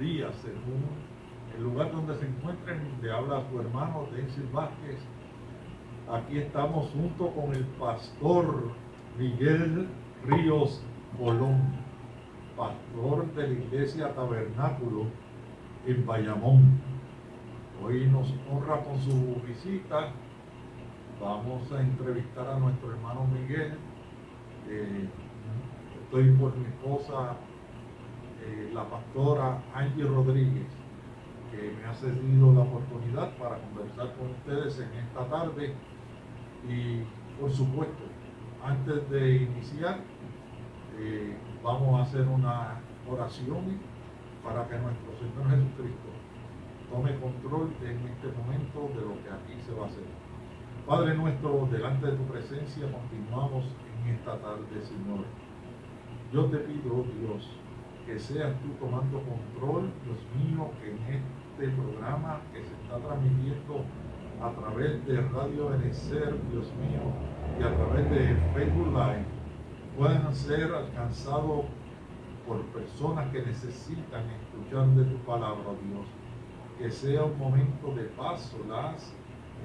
días, según el lugar donde se encuentren, le habla su hermano Denzel Vázquez. Aquí estamos junto con el pastor Miguel Ríos Colón, pastor de la iglesia Tabernáculo en Bayamón. Hoy nos honra con su visita. Vamos a entrevistar a nuestro hermano Miguel. Eh, estoy por mi esposa eh, la pastora Angie Rodríguez, que me ha cedido la oportunidad para conversar con ustedes en esta tarde. Y por supuesto, antes de iniciar, eh, vamos a hacer una oración para que nuestro Señor Jesucristo tome control en este momento de lo que aquí se va a hacer. Padre nuestro, delante de tu presencia continuamos en esta tarde, Señor. Yo te pido, Dios, que seas tú tomando control, Dios mío, que en este programa que se está transmitiendo a través de Radio Benecer, Dios mío, y a través de Facebook Live, puedan ser alcanzados por personas que necesitan escuchar de tu palabra, Dios. Que sea un momento de paz, las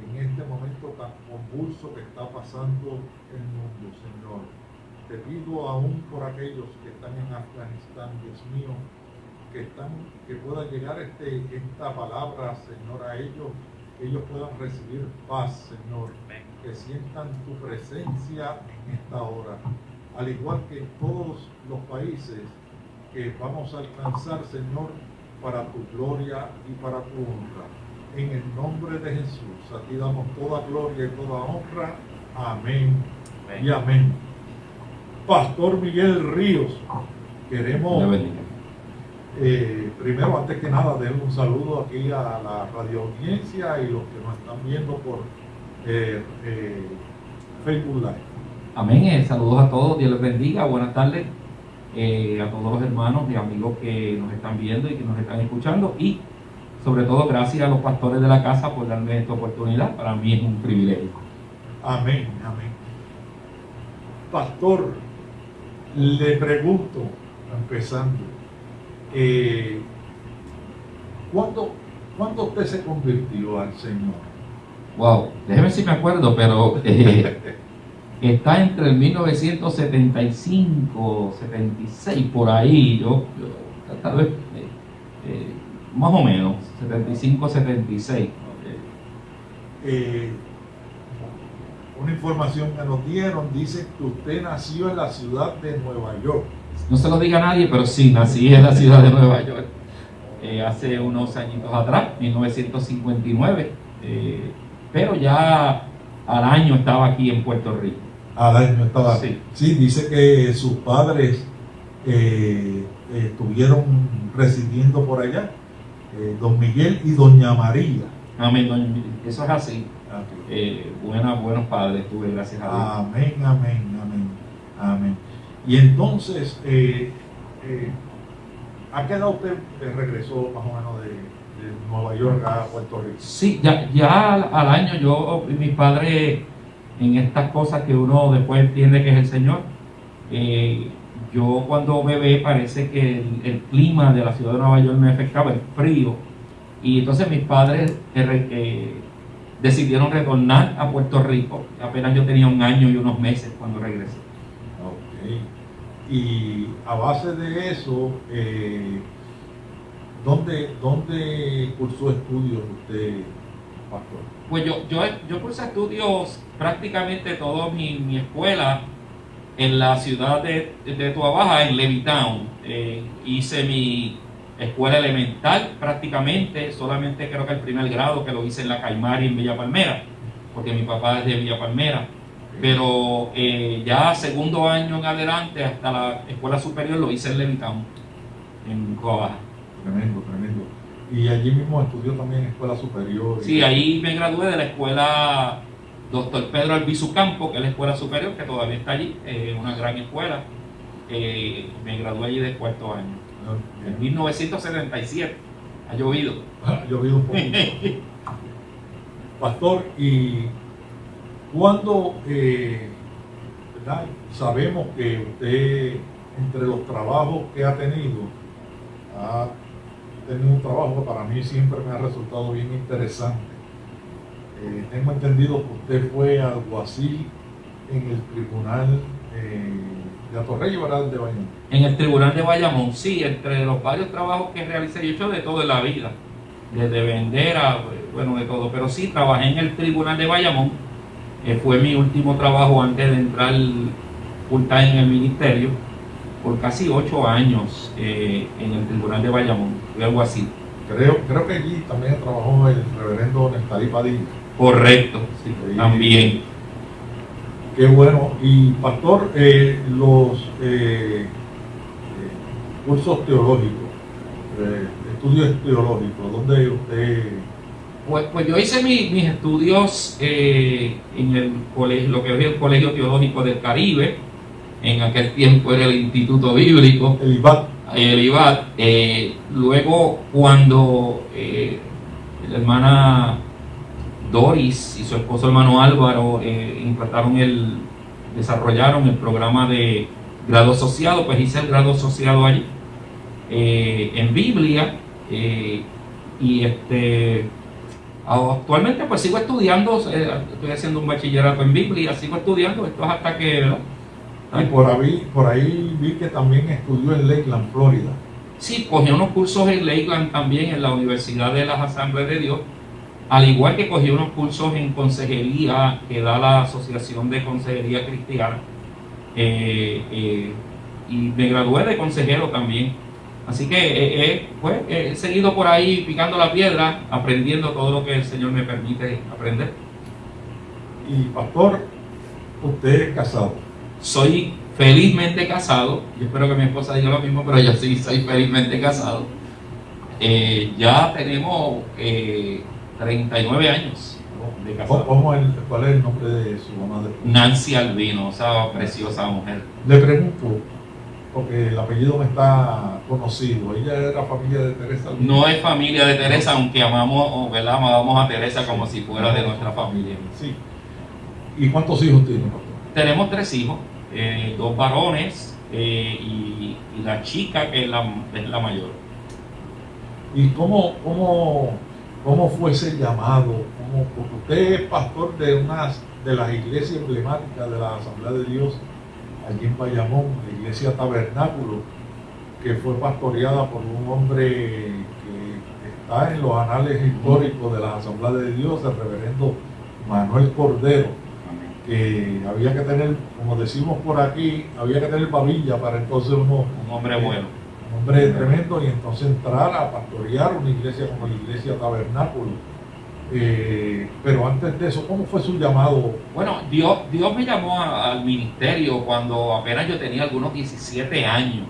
en este momento tan convulso que está pasando el mundo, Señor te pido aún por aquellos que están en Afganistán, Dios mío, que, están, que pueda llegar este, esta palabra, Señor, a ellos, que ellos puedan recibir paz, Señor, que sientan tu presencia en esta hora, al igual que en todos los países que vamos a alcanzar, Señor, para tu gloria y para tu honra. En el nombre de Jesús, a ti damos toda gloria y toda honra. Amén. y amén. Pastor Miguel Ríos. Queremos, eh, primero, antes que nada, darle un saludo aquí a la radio audiencia y los que nos están viendo por eh, eh, Facebook Live. Amén, saludos a todos, Dios les bendiga, buenas tardes a todos los hermanos y amigos que nos están viendo y que nos están escuchando y sobre todo gracias a los pastores de la casa por darme esta oportunidad, para mí es un privilegio. Amén, amén. Pastor, le pregunto, empezando, eh, ¿cuándo, usted se convirtió al Señor? Wow, déjeme si me acuerdo, pero eh, está entre el 1975, 76, por ahí, yo, tal vez, eh, más o menos, 75, 76 una información que nos dieron, dice que usted nació en la ciudad de Nueva York. No se lo diga a nadie, pero sí, nací en la ciudad de Nueva York. Eh, hace unos añitos atrás, 1959, eh, pero ya al año estaba aquí en Puerto Rico. Al año estaba. Sí, sí dice que sus padres eh, estuvieron residiendo por allá, don Miguel y doña María. Amén, eso es así eh, buenos padres tuve, gracias a Dios. Amén, amén, amén, amén. Y entonces, eh, eh, ¿a qué edad usted regresó más o menos de, Nueva York a Puerto Rico? Sí, ya, ya al, año yo, mi padre, en estas cosas que uno después entiende que es el Señor, eh, yo cuando bebé parece que el, clima de la ciudad de Nueva York me afectaba, el frío, y entonces mis padres decidieron retornar a Puerto Rico. Apenas yo tenía un año y unos meses cuando regresé. Ok. Y a base de eso, eh, ¿dónde, ¿dónde cursó estudios usted, pastor? Pues yo, yo, yo cursé estudios prácticamente toda mi, mi escuela en la ciudad de, de Tuabaja, en Levittown. Eh, hice mi escuela elemental prácticamente, solamente creo que el primer grado que lo hice en la Caimari en Villa Palmera, porque mi papá es de Villa Palmera. Pero eh, ya segundo año en adelante, hasta la escuela superior, lo hice en Levittown, en Coabaja. Tremendo, tremendo. Y allí mismo estudió también en escuela superior. Sí, ahí me gradué de la escuela Doctor Pedro Albizu Campo, que es la escuela superior, que todavía está allí, eh, una gran escuela. Eh, me gradué allí de cuarto año. En 1977 ha llovido. Ha llovido un poquito. Pastor, ¿y cuando eh, sabemos que usted, entre los trabajos que ha tenido, ha tenido un trabajo que para mí siempre me ha resultado bien interesante. Eh, tengo entendido que usted fue alguacil en el tribunal eh, de Atorrey, ¿verdad? De Bayamón. En el tribunal de Bayamón, sí, entre los varios trabajos que realicé, yo he hecho de todo en la vida, desde vender a, bueno, de todo, pero sí, trabajé en el tribunal de Bayamón, eh, fue mi último trabajo antes de entrar full time en el ministerio, por casi ocho años eh, en el tribunal de Bayamón, fui algo así. Creo, creo que allí también trabajó el reverendo Nestalí Padilla. Correcto, sí, Sí. también. Qué bueno. Y pastor, eh, los eh, eh, cursos teológicos, estudios teológicos, ¿dónde usted Pues, pues yo hice mi- mis estudios en el colegio, lo que es el Colegio Teológico del Caribe, en aquel tiempo era el Instituto Bíblico, el IBAT? el IBAT. Luego, cuando eh, la hermana Doris y su esposo hermano Álvaro eh, implantaron el, desarrollaron el programa de grado asociado, pues hice el grado asociado allí eh, en Biblia eh, y este actualmente pues sigo estudiando, eh, estoy haciendo un bachillerato en Biblia, sigo estudiando, esto es hasta que ¿verdad? Y por ahí, por ahí vi que también estudió en Lakeland, Florida. Sí, cogí unos cursos en Lakeland también en la Universidad de las Asambleas de Dios, al igual que cogí unos cursos en consejería que da la Asociación de Consejería Cristiana. Eh, eh, y me gradué de consejero también. Así que eh, pues, he seguido por ahí picando la piedra, aprendiendo todo lo que el Señor me permite aprender. Y pastor, usted es casado. Soy felizmente casado, yo espero que mi esposa diga lo mismo, pero yo sí soy felizmente casado. Ya tenemos 39 años de ¿Cómo- casado. cómo el- ¿Cuál es el nombre de su mamá? de- Nancy Albino, esa preciosa mujer. Le pregunto, porque el apellido me está conocido. Ella era familia de Teresa. Albino? No es familia de Teresa, aunque amamos, o, ¿verdad? amamos a Teresa como si fuera de nuestra familia. Sí. ¿Y cuántos hijos tiene, pastor? Tenemos tres hijos, eh, dos varones eh, y, y la chica que es la, es la mayor. ¿Y cómo, cómo, cómo fue ese llamado? ¿Cómo- porque usted es pastor de una de las iglesias emblemáticas de la Asamblea de Dios allí en Bayamón, la iglesia Tabernáculo, que fue pastoreada por un hombre que está en los anales históricos de la Asamblea de Dios, el reverendo Manuel Cordero, que había que tener, como decimos por aquí, había que tener babilla para entonces uno Un hombre bueno. Tremendo y entonces entrar a pastorear una iglesia como la iglesia tabernáculo. Eh, pero antes de eso, ¿cómo fue su llamado? Bueno, Dios, Dios me llamó al ministerio cuando apenas yo tenía algunos 17 años.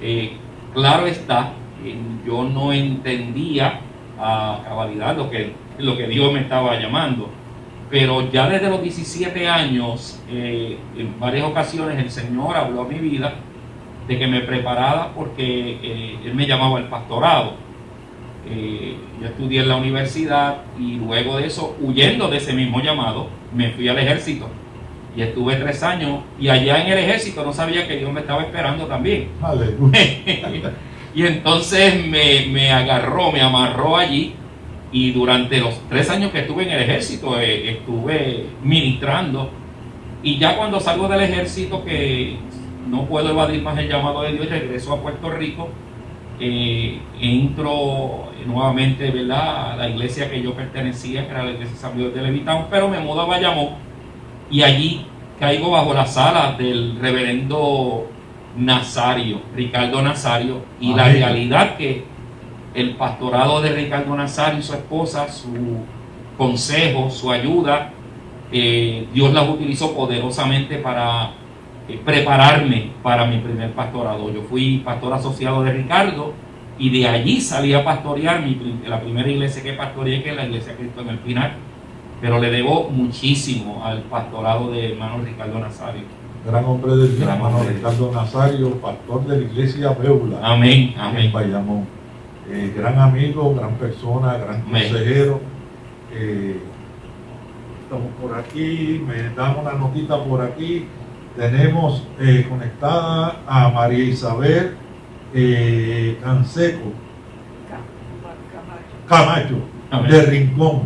Eh, claro está, eh, yo no entendía a cabalidad lo que, lo que Dios me estaba llamando, pero ya desde los 17 años, eh, en varias ocasiones el Señor habló a mi vida de que me preparara porque eh, Él me llamaba al pastorado. Eh, yo estudié en la universidad y luego de eso, huyendo de ese mismo llamado, me fui al ejército y estuve tres años y allá en el ejército no sabía que Dios me estaba esperando también. Y entonces me, me agarró, me amarró allí y durante los tres años que estuve en el ejército eh, estuve ministrando y ya cuando salgo del ejército que no puedo evadir más el llamado de Dios, regreso a Puerto Rico, eh, entro nuevamente ¿verdad? a la iglesia que yo pertenecía, que era la iglesia San Miguel de Levitán, pero me mudo a Bayamón y allí caigo bajo la sala del reverendo Nazario, Ricardo Nazario, y la realidad que el pastorado de Ricardo Nazario y su esposa, su consejo, su ayuda, eh, Dios las utilizó poderosamente para prepararme para mi primer pastorado. Yo fui pastor asociado de Ricardo y de allí salí a pastorear mi, la primera iglesia que pastoreé, que es la iglesia Cristo en el Pinar. Pero le debo muchísimo al pastorado de hermano Ricardo Nazario. Gran hombre de Dios, Gran hermano hombre Ricardo Nazario, pastor de la iglesia Beula Amén, en amén. Bayamón. Eh, gran amigo, gran persona, gran Amén. consejero. Eh, estamos por aquí, me dan una notita por aquí. Tenemos eh, conectada a María Isabel eh, Canseco. Camacho, de Rincón.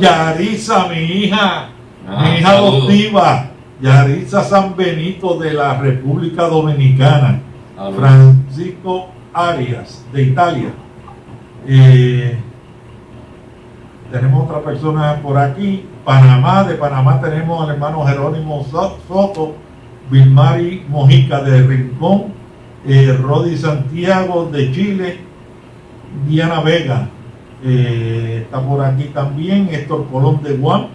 Yaritza, mi hija, Ah, mi hija adoptiva, Yaritza San Benito de la República Dominicana. Francisco Arias, de Italia. Eh, tenemos otra persona por aquí. Panamá, de Panamá tenemos al hermano Jerónimo So- Soto, Vilmari Mojica de Rincón, eh, Rodi Santiago de Chile, Diana Vega eh, está por aquí también, Héctor Colón de Guam.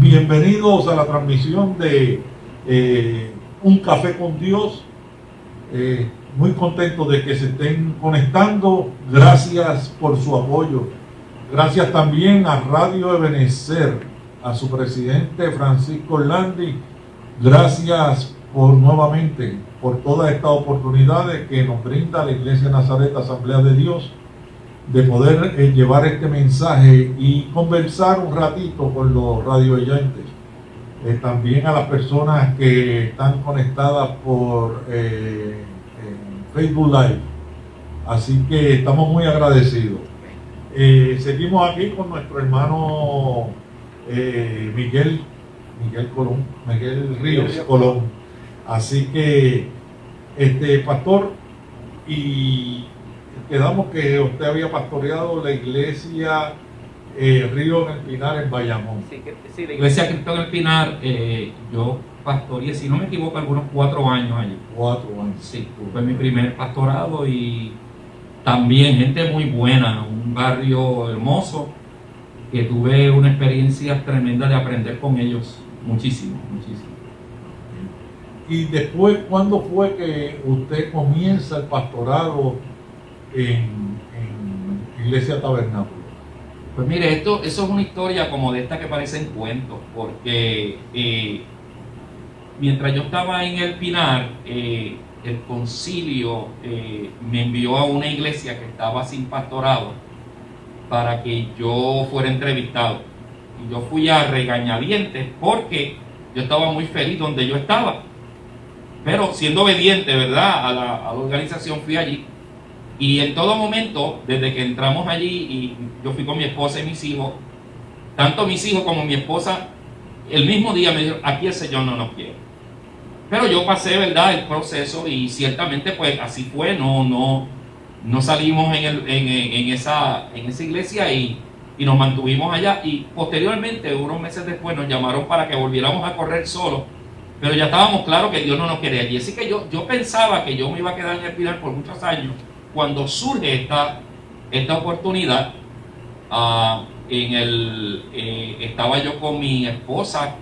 Bienvenidos a la transmisión de eh, Un Café con Dios. Eh, muy contento de que se estén conectando. Gracias por su apoyo. Gracias también a Radio Ebenezer, a su presidente Francisco Orlandi. Gracias por nuevamente por todas estas oportunidades que nos brinda la Iglesia Nazaret Asamblea de Dios de poder eh, llevar este mensaje y conversar un ratito con los radio oyentes. Eh, también a las personas que están conectadas por eh, Facebook Live. Así que estamos muy agradecidos. Eh, seguimos aquí con nuestro hermano eh, Miguel, Miguel Colón, Miguel Ríos Colón. Así que, este pastor, y quedamos que usted había pastoreado la iglesia eh, Río en el Pinar en Bayamón. Sí, que- sí, la iglesia Cristo en el Pinar, eh, yo pastoreé, si no me equivoco, algunos cuatro años allí. Cuatro años. Sí, fue mi primer pastorado y también gente muy buena, un barrio hermoso, que tuve una experiencia tremenda de aprender con ellos, muchísimo, muchísimo. Y después, ¿cuándo fue que usted comienza el pastorado en, en Iglesia Tabernáculo? Pues mire, esto, eso es una historia como de esta que parecen cuentos, porque eh, mientras yo estaba en el Pinar, eh, el concilio eh, me envió a una iglesia que estaba sin pastorado para que yo fuera entrevistado. Y yo fui a regañadientes porque yo estaba muy feliz donde yo estaba. Pero siendo obediente, ¿verdad? A la, a la organización fui allí. Y en todo momento, desde que entramos allí, y yo fui con mi esposa y mis hijos, tanto mis hijos como mi esposa, el mismo día me dijeron, aquí el Señor no nos quiere. Pero yo pasé, ¿verdad?, el proceso y ciertamente pues así fue, no, no, no salimos en, el- en, en- esa, en esa iglesia y, y nos mantuvimos allá y posteriormente, unos meses después, nos llamaron para que volviéramos a correr solos, pero ya estábamos claros que Dios no nos quería allí. Así que yo, yo pensaba que yo me iba a quedar en el Pilar por muchos años. Cuando surge esta, esta oportunidad, ah, en el, eh, estaba yo con mi esposa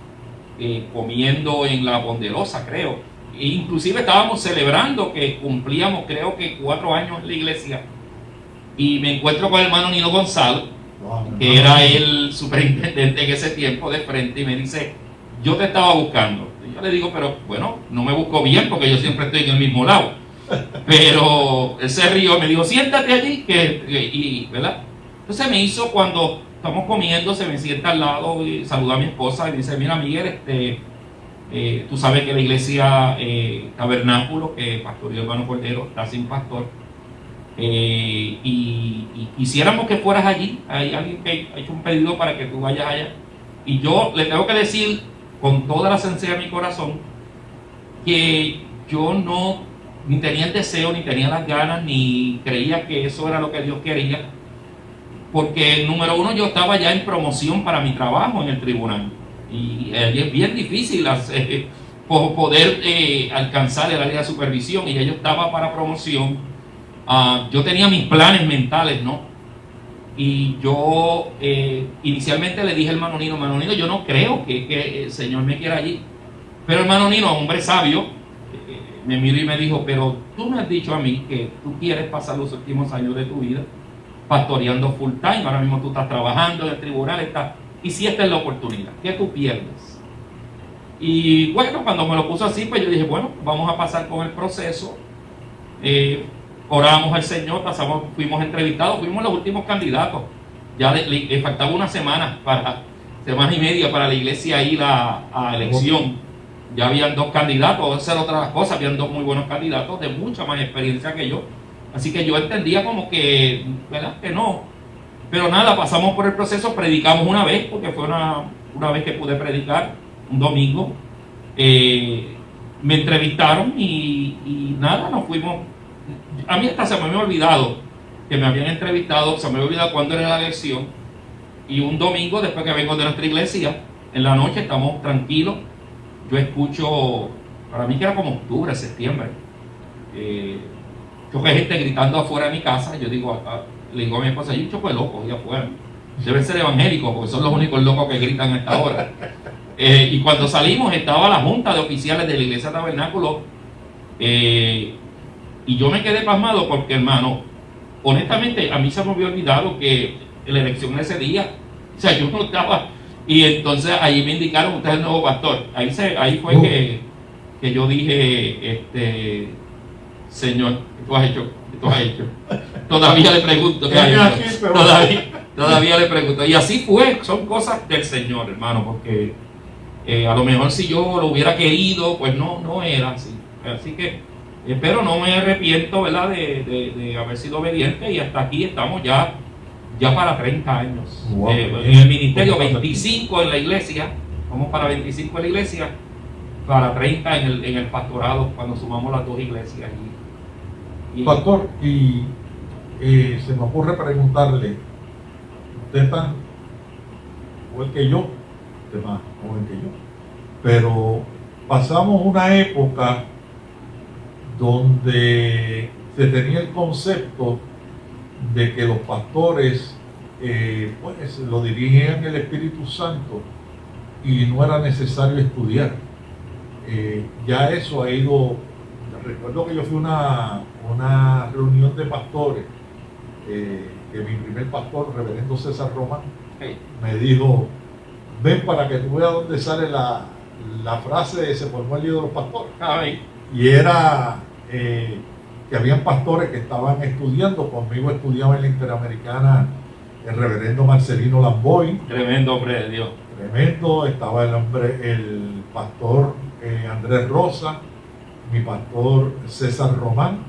eh, comiendo en la Ponderosa, creo. E inclusive estábamos celebrando que cumplíamos, creo que cuatro años en la iglesia. Y me encuentro con el hermano Nino Gonzalo, Wow, que era el superintendente en ese tiempo de frente, y me dice, yo te estaba buscando. Y yo le digo, pero bueno, no me busco bien porque yo siempre estoy en el mismo lado. Pero él se rió, me dijo, siéntate allí, que, que- y, ¿verdad? Entonces me hizo cuando estamos comiendo, se me sienta al lado y saluda a mi esposa y dice, mira Miguel, este, eh, tú sabes que la iglesia eh, Tabernáculo, que pastoreó hermano Cordero, está sin pastor, eh, y, y quisiéramos que fueras allí, hay alguien que ha hecho un pedido para que tú vayas allá. Y yo le tengo que decir con toda la sinceridad de mi corazón que yo no ni tenía el deseo, ni tenía las ganas, ni creía que eso era lo que Dios quería. Porque, número uno, yo estaba ya en promoción para mi trabajo en el tribunal. Y allí es bien difícil hacer- po- poder eh, alcanzar el área de supervisión. Y ya yo estaba para promoción. Ah, yo tenía mis planes mentales, ¿no? Y yo eh, inicialmente le dije al hermano Nino, hermano Nino, yo no creo que, que el Señor me quiera allí. Pero el hermano Nino, hombre sabio, eh, me miró y me dijo, pero tú me has dicho a mí que tú quieres pasar los últimos años de tu vida pastoreando full time, ahora mismo tú estás trabajando en el tribunal, estás, y si esta es la oportunidad, ¿qué tú pierdes? Y bueno, cuando me lo puso así, pues yo dije, bueno, vamos a pasar con el proceso. Eh, oramos al Señor, pasamos, fuimos entrevistados, fuimos los últimos candidatos. Ya le, faltaba una semana para, semana y media para la iglesia ir a, a elección. Ya habían dos candidatos, esa era otra cosa, habían dos muy buenos candidatos de mucha más experiencia que yo. Así que yo entendía como que, ¿verdad? Que no. Pero nada, pasamos por el proceso, predicamos una vez, porque fue una, una vez que pude predicar, un domingo. Eh, me entrevistaron y, nada, nos fuimos. A mí hasta se me había olvidado que me habían entrevistado, se me había olvidado cuándo era la lección. Y un domingo, después que vengo de nuestra iglesia, en la noche estamos tranquilos. Yo escucho, para mí que era como octubre, septiembre. Eh, yo que gente gritando afuera de mi casa. Yo digo, le digo a mi esposa, hay un choco de locos allá afuera. Deben ser evangélicos, porque son los únicos locos que gritan a esta hora. Eh, y cuando salimos estaba la junta de oficiales de la iglesia tabernáculo. Eh, y yo me quedé pasmado porque, hermano, honestamente, a mí se me había olvidado que la elección ese día, o sea, yo no estaba. Y entonces ahí me indicaron, usted es el nuevo pastor. Ahí, se, ahí fue Uh. que, que yo dije, este, Señor, ¿qué tú has hecho? ¿Qué tú has hecho? Todavía le pregunto, ¿qué has hecho? Todavía, todavía le pregunto. Y así fue, son cosas del Señor, hermano, porque eh, a lo mejor si yo lo hubiera querido, pues no, no era así. Así que, eh, pero no me arrepiento, ¿verdad?, de, de- de haber sido obediente y hasta aquí estamos ya, ya para 30 años. Wow, Eh, en el ministerio, 25 en la iglesia, vamos para 25 en la iglesia, para 30 en el, en el pastorado, cuando sumamos las dos iglesias. Y- Pastor, y eh, se me ocurre preguntarle, usted es tan igual que yo, usted más joven que yo, pero pasamos una época donde se tenía el concepto de que los pastores eh, pues, lo dirigían el Espíritu Santo y no era necesario estudiar. Eh, ya eso ha ido, recuerdo que yo fui a una, una reunión de pastores, eh, que mi primer pastor, reverendo César Román, Hey, me dijo, ven para que tú veas dónde sale la, la frase de se formó el lío de los pastores. ay, Y era eh, que habían pastores que estaban estudiando, conmigo estudiaba en la Interamericana el reverendo Marcelino Lamboy, tremendo hombre de Dios. tremendo, estaba el hombre, el pastor eh, Andrés Rosa, mi pastor César Román,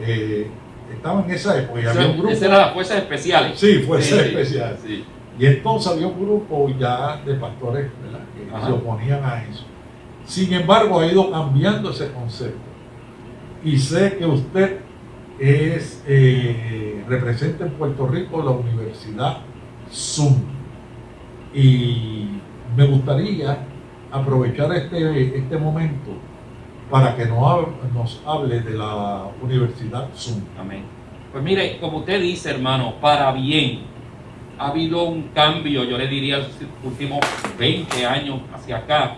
eh, estaba en esa época y había un grupo, Esa era las fuerzas especiales. sí, fue Sí, especial, sí. y entonces había un grupo ya de pastores ¿verdad? que Ajá. se oponían a eso. Sin embargo, ha ido cambiando ese concepto. Y sé que usted es eh, representa en Puerto Rico la Universidad Zoom. Y me gustaría aprovechar este, este momento para que nos, nos hable de la Universidad Zoom. Amén. Pues mire, como usted dice, hermano, para bien, ha habido un cambio, yo le diría, los últimos 20 años hacia acá,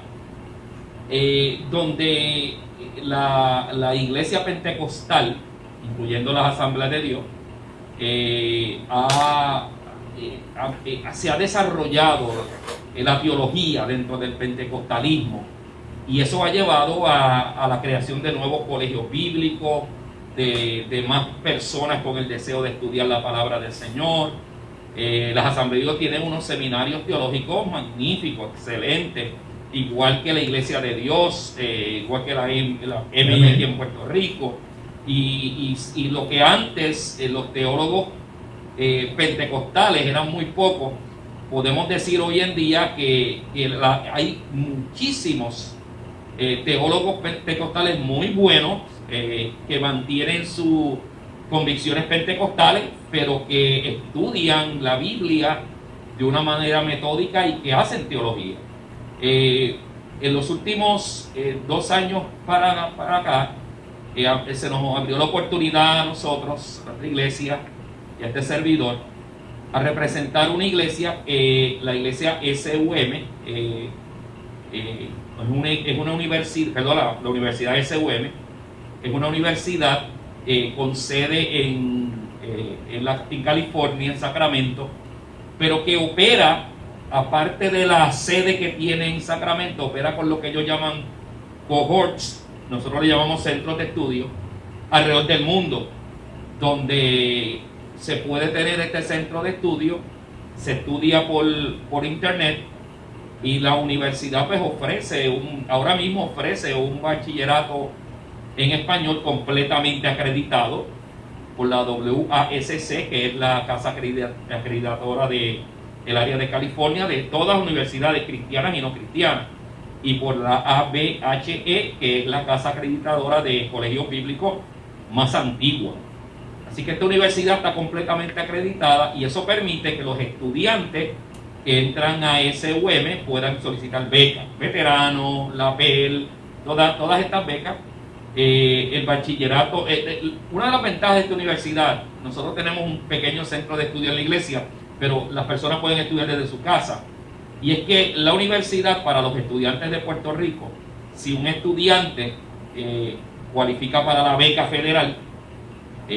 eh, donde la, la iglesia pentecostal, incluyendo las asambleas de Dios, eh, eh, eh, se ha desarrollado eh, la teología dentro del pentecostalismo y eso ha llevado a, a la creación de nuevos colegios bíblicos, de, de más personas con el deseo de estudiar la palabra del Señor. Eh, las asambleas tienen unos seminarios teológicos magníficos, excelentes, igual que la Iglesia de Dios, eh, igual que la, la en Puerto Rico. Y, y- y lo que antes eh, los teólogos pentecostales eran muy pocos, podemos decir hoy en día que, que la- hay muchísimos eh, teólogos pentecostales muy buenos eh, que mantienen sus convicciones pentecostales, pero que estudian la Biblia de una manera metódica y que hacen teología. Eh, en los últimos dos años para, para acá, se nos abrió la oportunidad a nosotros, a nuestra iglesia y a este servidor, a representar una iglesia, la iglesia SUM, es una, es una universidad, perdón, la, la universidad SUM, es una universidad eh, con sede en, eh, en, la- en California, en Sacramento, pero que opera, aparte de la sede que tiene en Sacramento, opera con lo que ellos llaman cohorts, nosotros le llamamos centros de estudio, alrededor del mundo, donde se puede tener este centro de estudio, se estudia por, por internet y la universidad pues ofrece, un, ahora mismo ofrece un bachillerato en español completamente acreditado por la WASC, que es la casa acreditadora del el área de California, de todas las universidades cristianas y no cristianas, y por la ABHE, que es la casa acreditadora de colegios bíblicos más antigua. Así que esta universidad está completamente acreditada y eso permite que los estudiantes que entran a SUM puedan solicitar becas, veteranos, la PEL, todas, todas estas becas. Eh, el bachillerato, eh, eh, una de las ventajas de esta universidad, nosotros tenemos un pequeño centro de estudio en la iglesia, pero las personas pueden estudiar desde su casa. Y es que la universidad para los estudiantes de Puerto Rico, si un estudiante cualifica para la beca federal,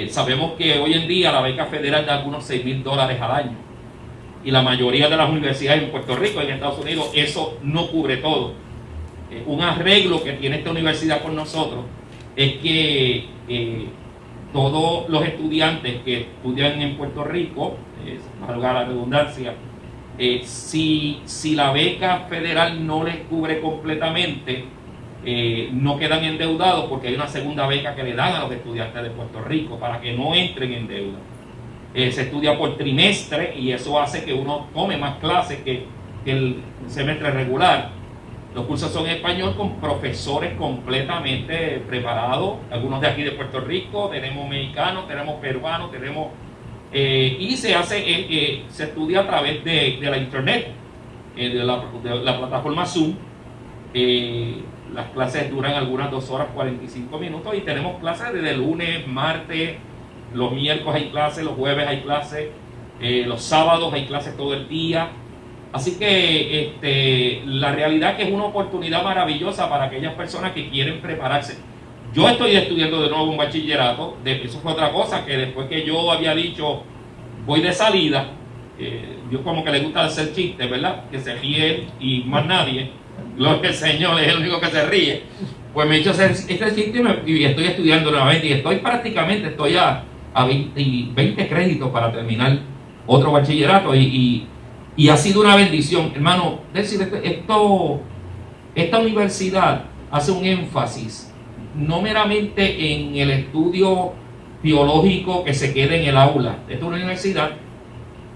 sabemos que hoy en día la beca federal da algunos 6 mil dólares al año. Y la mayoría de las universidades en Puerto Rico, en Estados Unidos, eso no cubre todo. Eh, un arreglo que tiene esta universidad con nosotros es que eh, todos los estudiantes que estudian en Puerto Rico, valga la redundancia, si, si la beca federal no les cubre completamente, eh, no quedan endeudados porque hay una segunda beca que le dan a los estudiantes de Puerto Rico para que no entren en deuda. Eh, se estudia por trimestre y eso hace que uno tome más clases que, el semestre regular. Los cursos son en español con profesores completamente preparados, algunos de aquí de Puerto Rico, tenemos mexicanos, tenemos peruanos, tenemos... Eh, y se hace, se estudia a través de, la internet, de la, de, la, plataforma Zoom. Las clases duran algunas 2 horas 45 minutos y tenemos clases desde lunes, martes, los miércoles hay clases, los jueves hay clases, eh, los sábados hay clases todo el día. Así que este, la realidad es que es una oportunidad maravillosa para aquellas personas que quieren prepararse. Yo estoy estudiando de nuevo un bachillerato, eso fue otra cosa, que después que yo había dicho voy de salida, eh, yo como que le gusta hacer chistes, ¿verdad? Que se ríe y más nadie Gloria al Señor, es el único que se ríe. Pues me he hecho este sitio y estoy estudiando nuevamente y estoy prácticamente, estoy a, a 20, créditos para terminar otro bachillerato y, ha sido una bendición. Hermano, decir, esto, esta universidad hace un énfasis no meramente en el estudio biológico que se quede en el aula. Esta es una universidad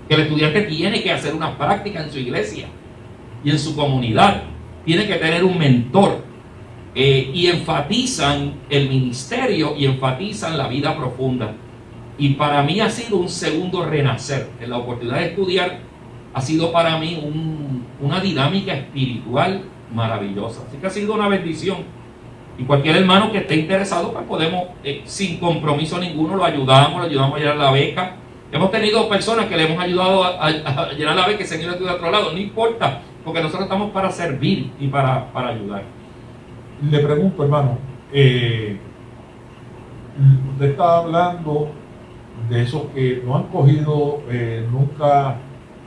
que el estudiante tiene que hacer una práctica en su iglesia y en su comunidad tiene que tener un mentor. Eh, y enfatizan el ministerio y enfatizan la vida profunda. Y para mí ha sido un segundo renacer. En la oportunidad de estudiar ha sido para mí una dinámica espiritual maravillosa. Así que ha sido una bendición. Y cualquier hermano que esté interesado, pues podemos, eh, sin compromiso ninguno, lo ayudamos, lo ayudamos a llenar la beca. Hemos tenido personas que le hemos ayudado a, llenar la beca y se han ido de otro lado. No importa, porque nosotros estamos para servir y para, ayudar. Le pregunto, hermano, eh, usted está hablando de esos que no han cogido, eh, nunca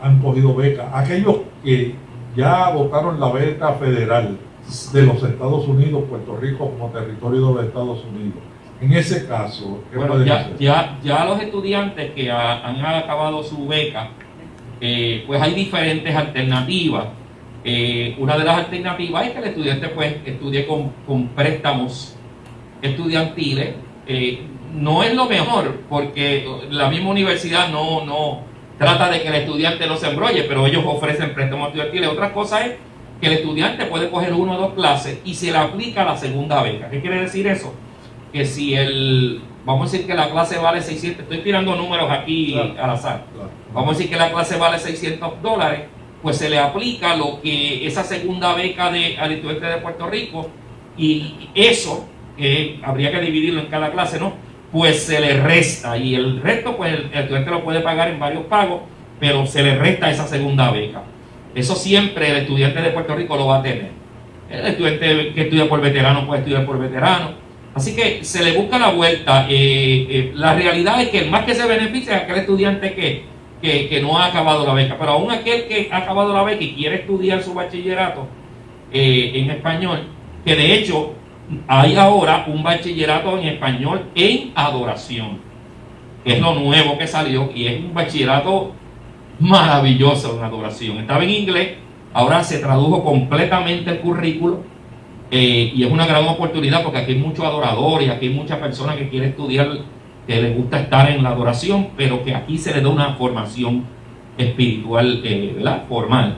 han cogido beca. Aquellos que ya votaron la beca federal de los Estados Unidos, Puerto Rico como territorio de los Estados Unidos. En ese caso, ¿qué bueno, ya, ya, ya, los estudiantes que han acabado su beca, eh, pues hay diferentes alternativas. Eh, una de las alternativas es que el estudiante pues estudie con, préstamos estudiantiles. Eh, no es lo mejor porque la misma universidad no, no trata de que el estudiante no se embrolle, pero ellos ofrecen préstamos estudiantiles. Otra cosa es que el estudiante puede coger una o dos clases y se le aplica la segunda beca. ¿Qué quiere decir eso? Que si el, vamos a decir que la clase vale 600, estoy tirando números aquí al azar, vamos a decir que la clase vale 600 dólares, pues se le aplica lo que esa segunda beca de, al estudiante de Puerto Rico y eso, que habría que dividirlo en cada clase, ¿no? Pues se le resta y el resto, pues el, estudiante lo puede pagar en varios pagos, pero se le resta esa segunda beca. Eso siempre el estudiante de Puerto Rico lo va a tener. El estudiante que estudia por veterano puede estudiar por veterano. Así que se le busca la vuelta. Eh, eh, la realidad es que el más que se beneficia es aquel estudiante que que, no ha acabado la beca, pero aún aquel que ha acabado la beca y quiere estudiar su bachillerato eh, en español, que de hecho hay ahora un bachillerato en español en adoración, que es lo nuevo que salió y es un bachillerato maravilloso en adoración. Estaba en inglés, ahora se tradujo completamente el currículo eh, y es una gran oportunidad porque aquí hay muchos adoradores, aquí hay muchas personas que quieren estudiar que le gusta estar en la adoración, pero que aquí se le da una formación espiritual, eh. Formal.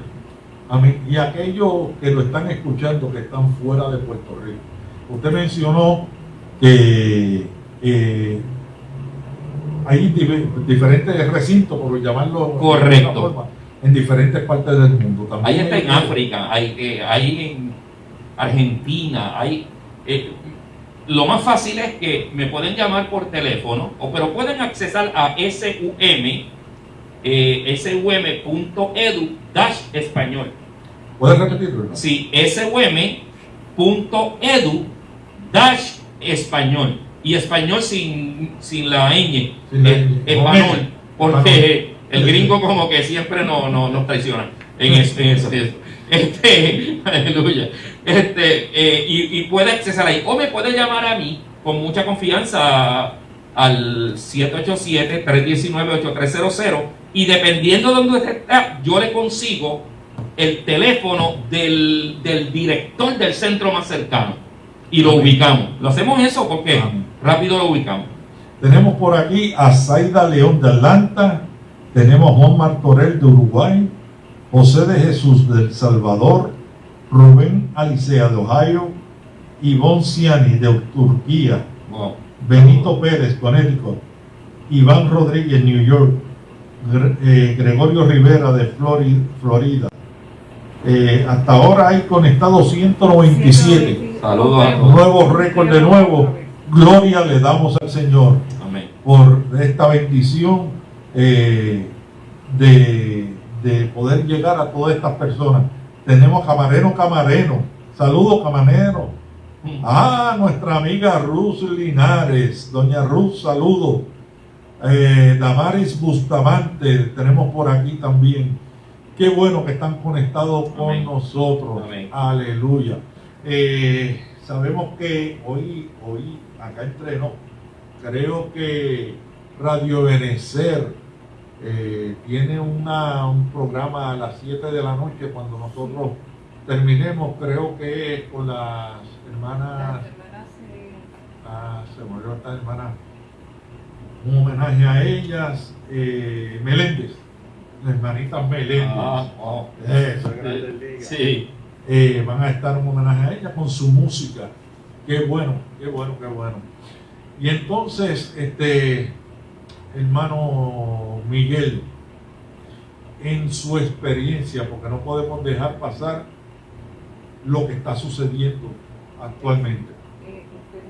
Amén. Y aquellos que lo están escuchando, que están fuera de Puerto Rico. Usted mencionó que eh, hay diferentes recintos, por llamarlo Correcto. de alguna forma, en diferentes partes del mundo. También Ahí está hay- en África, hay, eh, hay en Argentina, hay... eh, lo más fácil es que me pueden llamar por teléfono, o, pero pueden accesar a SUM, eh, sum.edu dash español. ¿Puedes repetirlo? Sí, sum.edu dash español. Y español sin, sin la ñ, Sin la eh, ñ. español, porque el gringo como que siempre no, no, nos traiciona en eso, en eso. Este, aleluya. Este, eh, y, y puede accesar ahí. O me puede llamar a mí con mucha confianza al 787-319-8300 y dependiendo de donde usted está, yo le consigo el teléfono del, del director del centro más cercano y lo ubicamos. Lo hacemos eso porque Amén. rápido lo ubicamos. Tenemos por aquí a Zaida León de Atlanta, tenemos a Juan Martorell de Uruguay, José de Jesús del Salvador, Rubén Alicea de Ohio, Ivonne Ciani de Turquía, Wow. Benito Pérez, Connecticut, Iván Rodríguez, New York, Gre- eh, Gregorio Rivera de Flori- Florida. Eh, hasta ahora hay conectados 197. Saludos a todos. Nuevo récord de nuevo. Gloria le damos al Señor Amén. por esta bendición eh, de, de poder llegar a todas estas personas. Tenemos camarero, camarero. Saludos, camarero. Ah, nuestra amiga Ruth Linares. Doña Ruth, saludos. Eh, Damaris Bustamante, tenemos por aquí también. Qué bueno que están conectados con Amén. nosotros. Amén. Aleluya. Eh, sabemos que hoy, hoy, acá entrenó, creo que Radio Benecer eh, tiene una, un programa a las 7 de la noche cuando nosotros terminemos, creo que es con las hermanas, ah, se olvidó esta hermana, un homenaje a ellas, eh, Meléndez, las hermanitas Meléndez. Ah. Eso, Sí. Eh, van a estar un homenaje a ella con su música. Qué bueno, qué bueno, qué bueno. Y entonces, este hermano Miguel, en su experiencia, porque no podemos dejar pasar lo que está sucediendo actualmente. eh,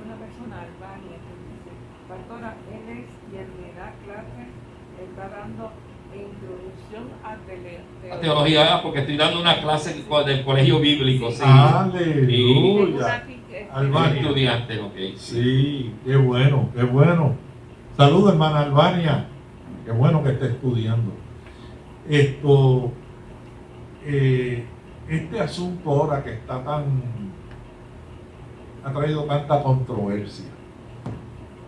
una persona, Albania, que dice, pastora, él es quien me da clases, está dando introducción a tele- La teología, ah, porque estoy dando una clase del colegio bíblico, sí. Aleluya. Albania. Estudiante, ok. Sí, qué bueno, qué bueno. Saludos, hermana Albania. Qué bueno que esté estudiando. Esto, eh, este asunto ahora que está tan, ha traído tanta controversia.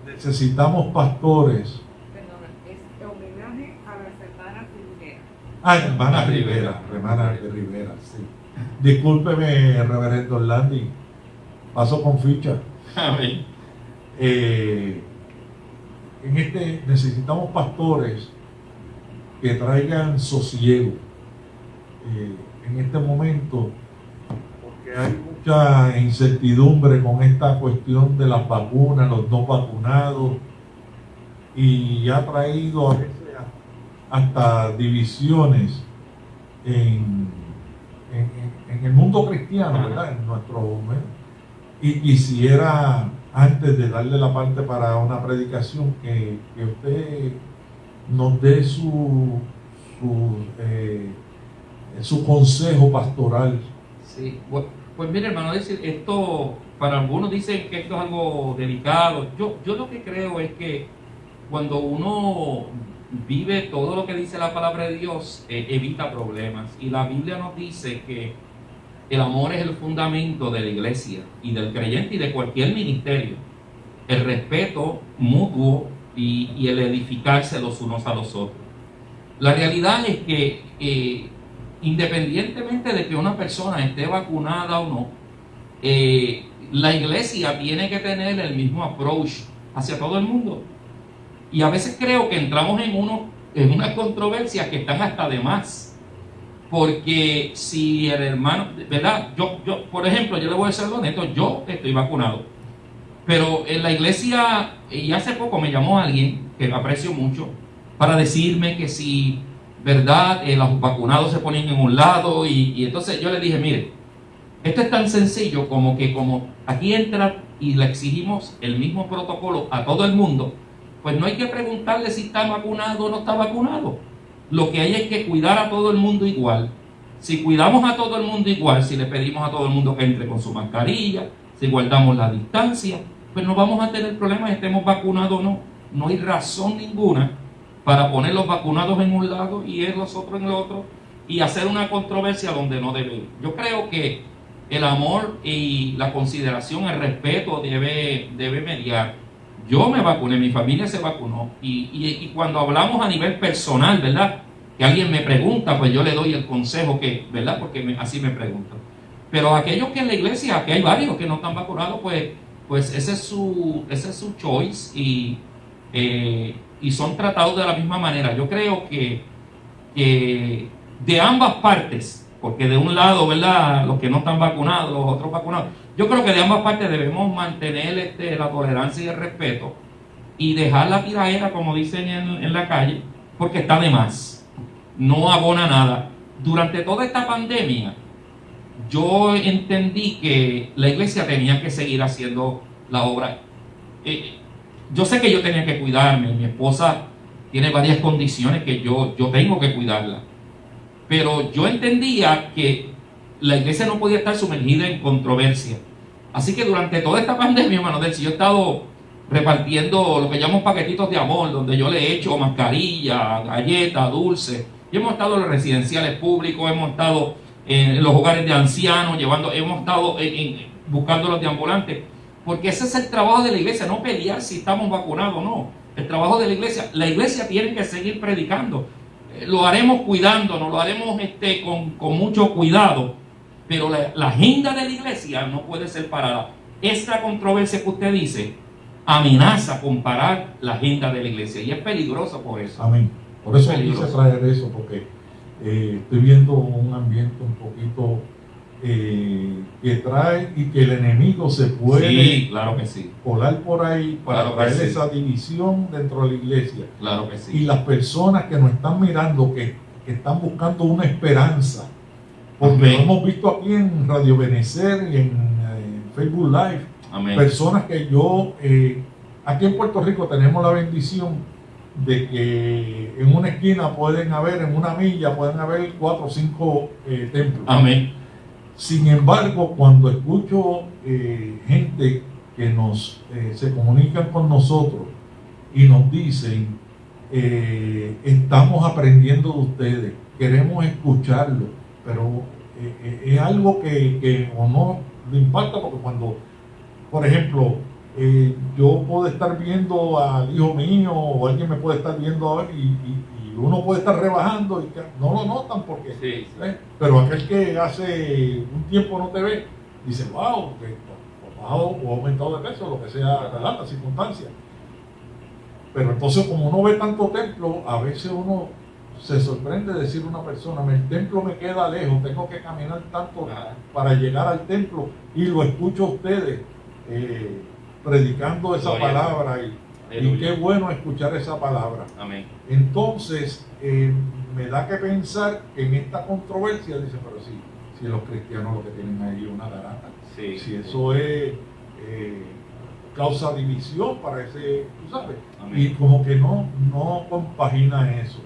Necesitamos pastores. Perdona, es homenaje a las hermanas Rivera. Ah, hermana Rivera. Hermana Rivera, sí. Discúlpeme, reverendo Orlandi. Paso con ficha. Amén. Eh, en este necesitamos pastores que traigan sosiego eh, en este momento porque hay mucha incertidumbre con esta cuestión de las vacunas, los no vacunados y ha traído a- hasta divisiones en, en- el mundo cristiano. ¿verdad? En nuestro y quisiera, antes de darle la parte para una predicación, que, que usted nos dé su, su, eh, su consejo pastoral. Sí, bu- pues mire hermano, decir, esto, para algunos dicen que esto es algo delicado. Yo, yo lo que creo es que cuando uno vive todo lo que dice la palabra de Dios, eh, evita problemas. Y la Biblia nos dice que el amor es el fundamento de la iglesia y del creyente y de cualquier ministerio. El respeto mutuo y, el edificarse los unos a los otros. La realidad es que eh, independientemente de que una persona esté vacunada o no, eh, la iglesia tiene que tener el mismo approach hacia todo el mundo. Y a veces creo que entramos en, uno, en unas controversias que están hasta de más. Porque si el hermano, ¿verdad? Yo, yo, por ejemplo, yo le voy a ser honesto, yo estoy vacunado. Pero en la iglesia, y hace poco me llamó alguien que aprecio mucho, para decirme que si, ¿verdad? Eh, los vacunados se ponen en un lado y, y entonces yo le dije, mire, esto es tan sencillo como que como aquí entra y le exigimos el mismo protocolo a todo el mundo, pues no hay que preguntarle si está vacunado o no está vacunado. Lo que hay es que cuidar a todo el mundo igual. Si cuidamos a todo el mundo igual, si le pedimos a todo el mundo que entre con su mascarilla, si guardamos la distancia, pues no vamos a tener problemas estemos vacunados o no. No hay razón ninguna para poner los vacunados en un lado y los otros en el otro y hacer una controversia donde no debe. Yo creo que el amor y la consideración, el respeto debe, debe mediar. Yo me vacuné, mi familia se vacunó y, y, cuando hablamos a nivel personal, ¿verdad? Que alguien me pregunta, pues yo le doy el consejo que, ¿verdad? Porque así me preguntan. Pero aquellos que en la iglesia, que hay varios que no están vacunados, pues, pues ese, es su, ese es su choice y, eh, y son tratados de la misma manera. Yo creo que, que de ambas partes, porque de un lado, ¿verdad? Los que no están vacunados, los otros vacunados. Yo creo que de ambas partes debemos mantener este, la tolerancia y el respeto y dejar la tiraera, como dicen en, en la calle, porque está de más. No abona nada. Durante toda esta pandemia, yo entendí que la iglesia tenía que seguir haciendo la obra. Eh, yo sé que yo tenía que cuidarme, mi esposa tiene varias condiciones que yo, yo tengo que cuidarla pero yo entendía que la iglesia no podía estar sumergida en controversia. Así que durante toda esta pandemia, hermano, del yo he estado repartiendo lo que llamamos paquetitos de amor, donde yo le he hecho mascarilla, galletas, dulces. Y hemos estado en los residenciales públicos, hemos estado en los hogares de ancianos, llevando, hemos estado buscando los deambulantes. Porque ese es el trabajo de la iglesia, no pelear si estamos vacunados o no. El trabajo de la iglesia, la iglesia tiene que seguir predicando lo haremos cuidándonos, lo haremos este, con, mucho cuidado, pero la, agenda de la iglesia no puede ser parada. Esta controversia que usted dice amenaza comparar la agenda de la iglesia y es peligroso por eso. Amén. Por eso quise traer eso, porque eh, estoy viendo un ambiente un poquito eh, que trae y que el enemigo se puede claro que sí. colar por ahí para traer esa división dentro de la iglesia. Claro que sí. Y las personas que nos están mirando, que, están buscando una esperanza, porque lo hemos visto aquí en Radio Benecer y en, Facebook Live, personas que yo, eh, aquí en Puerto Rico tenemos la bendición de que en una esquina pueden haber, en una milla pueden haber cuatro o cinco eh, templos. Amén sin embargo, cuando escucho eh, gente que nos eh, se comunican con nosotros y nos dicen, eh, estamos aprendiendo de ustedes, queremos escucharlo, pero es algo que, que o no le impacta porque cuando, por ejemplo, yo puedo estar viendo al hijo mío o alguien me puede estar viendo y, y uno puede estar rebajando y no lo notan porque... Sí, ¿eh? Pero aquel que hace un tiempo no te ve, dice, wow, que bajado o aumentado de peso, lo que sea, ¿verdad? La circunstancia. Pero entonces como uno ve tanto templo, a veces uno se sorprende decir a una persona, el templo me queda lejos, tengo que caminar tanto para llegar al templo y lo escucho a ustedes eh, predicando esa palabra y y qué bueno escuchar esa palabra. Amén. Entonces, eh, me da que pensar que en esta controversia, dice, pero sí, si los cristianos lo que tienen ahí es una garata, si eso es eh, causa división para ese, tú sabes, y como que no, no compagina eso.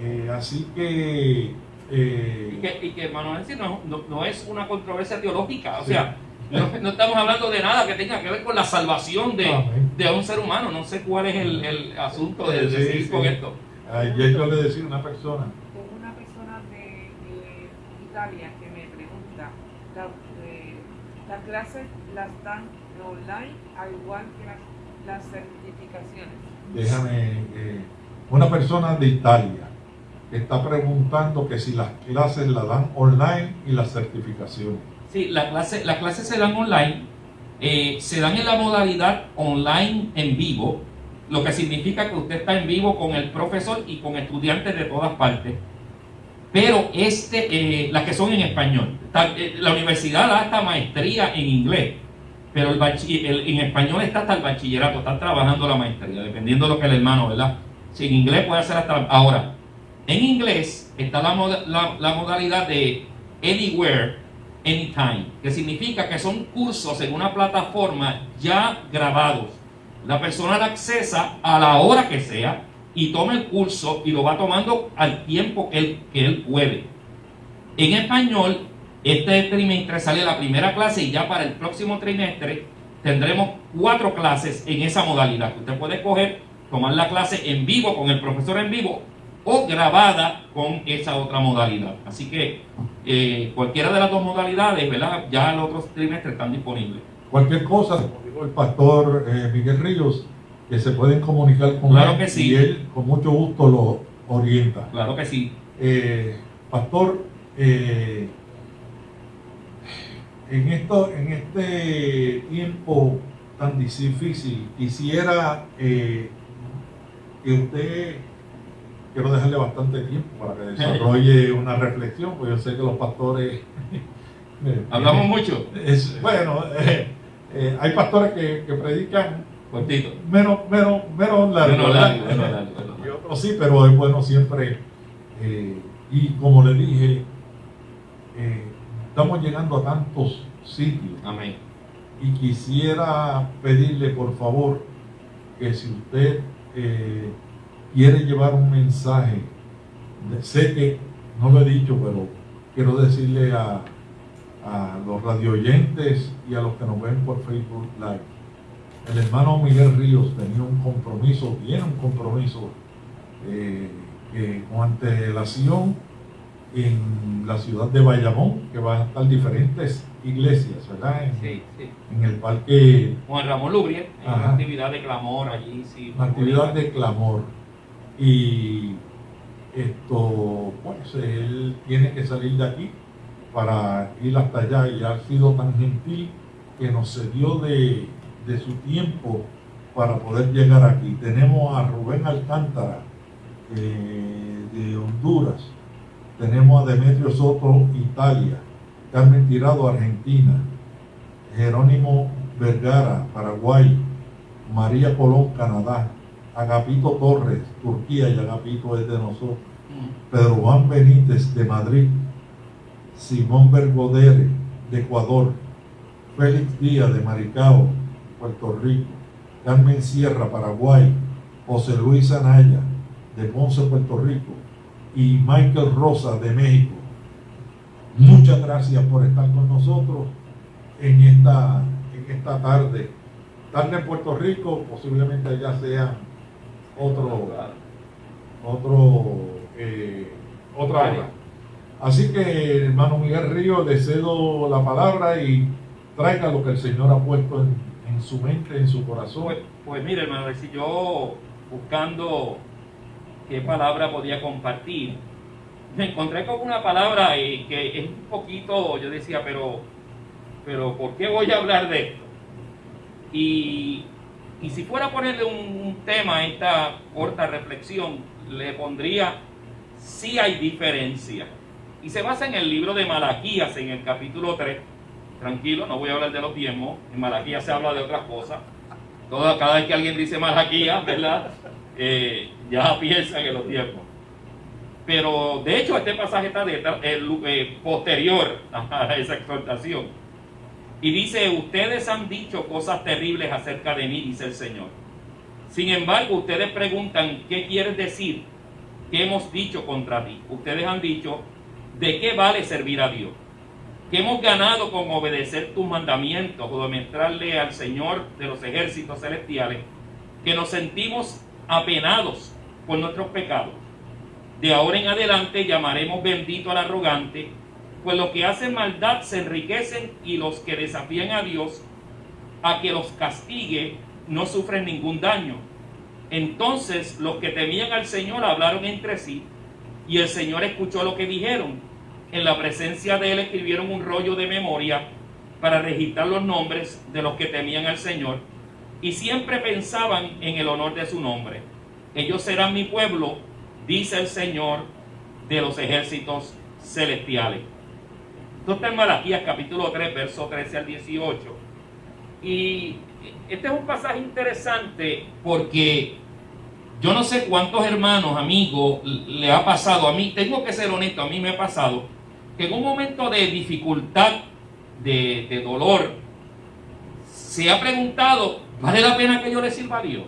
Eh, así que, y que... Y que, Manuel, no, no, no, es una controversia teológica, o sea, no, estamos hablando de nada que tenga que ver con la salvación de, de un ser humano. No sé cuál es el, el asunto de, decir con esto. Ayer yo le decía a una persona. Una persona de, Italia que me pregunta, eh, las clases las dan online al igual que las, las certificaciones. Déjame, eh, una persona de Italia que está preguntando que si las clases las dan online y las certificaciones. Sí, la clase, las clases se dan online, eh, se dan en la modalidad online en vivo lo que significa que usted está en vivo con el profesor y con estudiantes de todas partes. Pero este, eh, las que son en español, eh, la universidad da hasta maestría en inglés, pero en español está hasta el bachillerato, está trabajando la maestría, dependiendo de lo que el hermano, ¿verdad? Si en inglés puede hacer hasta... Ahora, en inglés está la, la modalidad de Anywhere, Anytime, que significa que son cursos en una plataforma ya grabados. La persona la accesa a la hora que sea y toma el curso y lo va tomando al tiempo que él, que él puede. En español, este trimestre sale la primera clase y ya para el próximo trimestre tendremos cuatro clases en esa modalidad. Usted puede escoger tomar la clase en vivo con el profesor en vivo o grabada con esa otra modalidad. Así que eh, cualquiera de las dos modalidades, ¿verdad? Ya los otros trimestres están disponibles. Cualquier cosa, como dijo el pastor eh, Miguel Ríos, que se pueden comunicar con claro él que sí. y él con mucho gusto lo orienta. Claro que sí. Eh, pastor, en, esto, en este tiempo tan difícil, quisiera que usted quiero dejarle bastante tiempo para que desarrolle una reflexión, porque yo sé que los pastores... Hablamos mucho. Es, bueno, eh, eh, hay pastores que, que predican cortito. Menos, menos, menos largo. Menos largo, menos largo, sí, pero es bueno siempre. Eh, y como le dije, estamos llegando a tantos sitios. Amén. Y quisiera pedirle, por favor, que si usted quiere llevar un mensaje, sé que no lo he dicho, pero quiero decirle a, a los radioyentes y a los que nos ven por Facebook Live. El hermano Miguel Ríos tenía un compromiso, tiene un compromiso eh, con antelación en la ciudad de Bayamón, que van a estar diferentes iglesias, ¿verdad? En, sí, sí. en el parque. Juan Ramón Lubriel, una actividad de clamor allí, sí. Una actividad de clamor. Y esto, pues él tiene que salir de aquí para ir hasta allá y ha sido tan gentil que nos cedió de, de su tiempo para poder llegar aquí. Tenemos a Rubén Alcántara eh, de Honduras, tenemos a Demetrio Soto, Italia, Carmen Tirado, Argentina, Jerónimo Vergara, Paraguay, María Colón, Canadá, Agapito Torres, Turquía, y Agapito es de nosotros. Pedro Juan Benítez de Madrid, Simón Bergodere de Ecuador, Félix Díaz de Maricao, Puerto Rico, Carmen Sierra, Paraguay, José Luis Anaya de Ponce, Puerto Rico y Michael Rosa de México. Muchas gracias por estar con nosotros en esta, en esta tarde. Tarde en Puerto Rico, posiblemente allá sea otro, otro, eh, otra hora. Así que, hermano Miguel Río, le cedo la palabra y traiga lo que el Señor ha puesto en, su mente, en su corazón. Pues, pues mire, hermano, si yo buscando qué palabra podía compartir, me encontré con una palabra eh, que es un poquito, yo decía, pero, pero ¿por qué voy a hablar de esto? Y y si fuera a ponerle un, tema a esta corta reflexión, le pondría si hay diferencia. Y se basa en el libro de Malaquías, en el capítulo 3. Tranquilo, no voy a hablar de los diezmos. En Malaquías se habla de otras cosas. Cada vez que alguien dice Malaquías, ¿verdad? Ya piensa en los diezmos. Pero de hecho este pasaje está de, eh, posterior a esa exhortación. Y dice, ustedes han dicho cosas terribles acerca de mí, dice el Señor. Sin embargo, ustedes preguntan, ¿qué quieres decir? ¿Qué hemos dicho contra ti? Ustedes han dicho, ¿de qué vale servir a Dios? ¿Qué hemos ganado con obedecer tus mandamientos o demostrarle al Señor de los ejércitos celestiales que nos sentimos apenados por nuestros pecados? De ahora en adelante llamaremos bendito al arrogante pues los que hacen maldad se enriquecen y los que desafían a Dios a que los castigue no sufren ningún daño. Entonces los que temían al Señor hablaron entre sí y el Señor escuchó lo que dijeron. En la presencia de él escribieron un rollo de memoria para registrar los nombres de los que temían al Señor y siempre pensaban en el honor de su nombre. Ellos serán mi pueblo, dice el Señor de los ejércitos celestiales. Esto está en Malaquías capítulo 3, verso 13 al 18. Y este es un pasaje interesante porque yo no sé cuántos hermanos, amigos, le ha pasado. A mí, tengo que ser honesto, a mí me ha pasado que en un momento de dificultad, de, de dolor, se ha preguntado, ¿vale la pena que yo le sirva a Dios?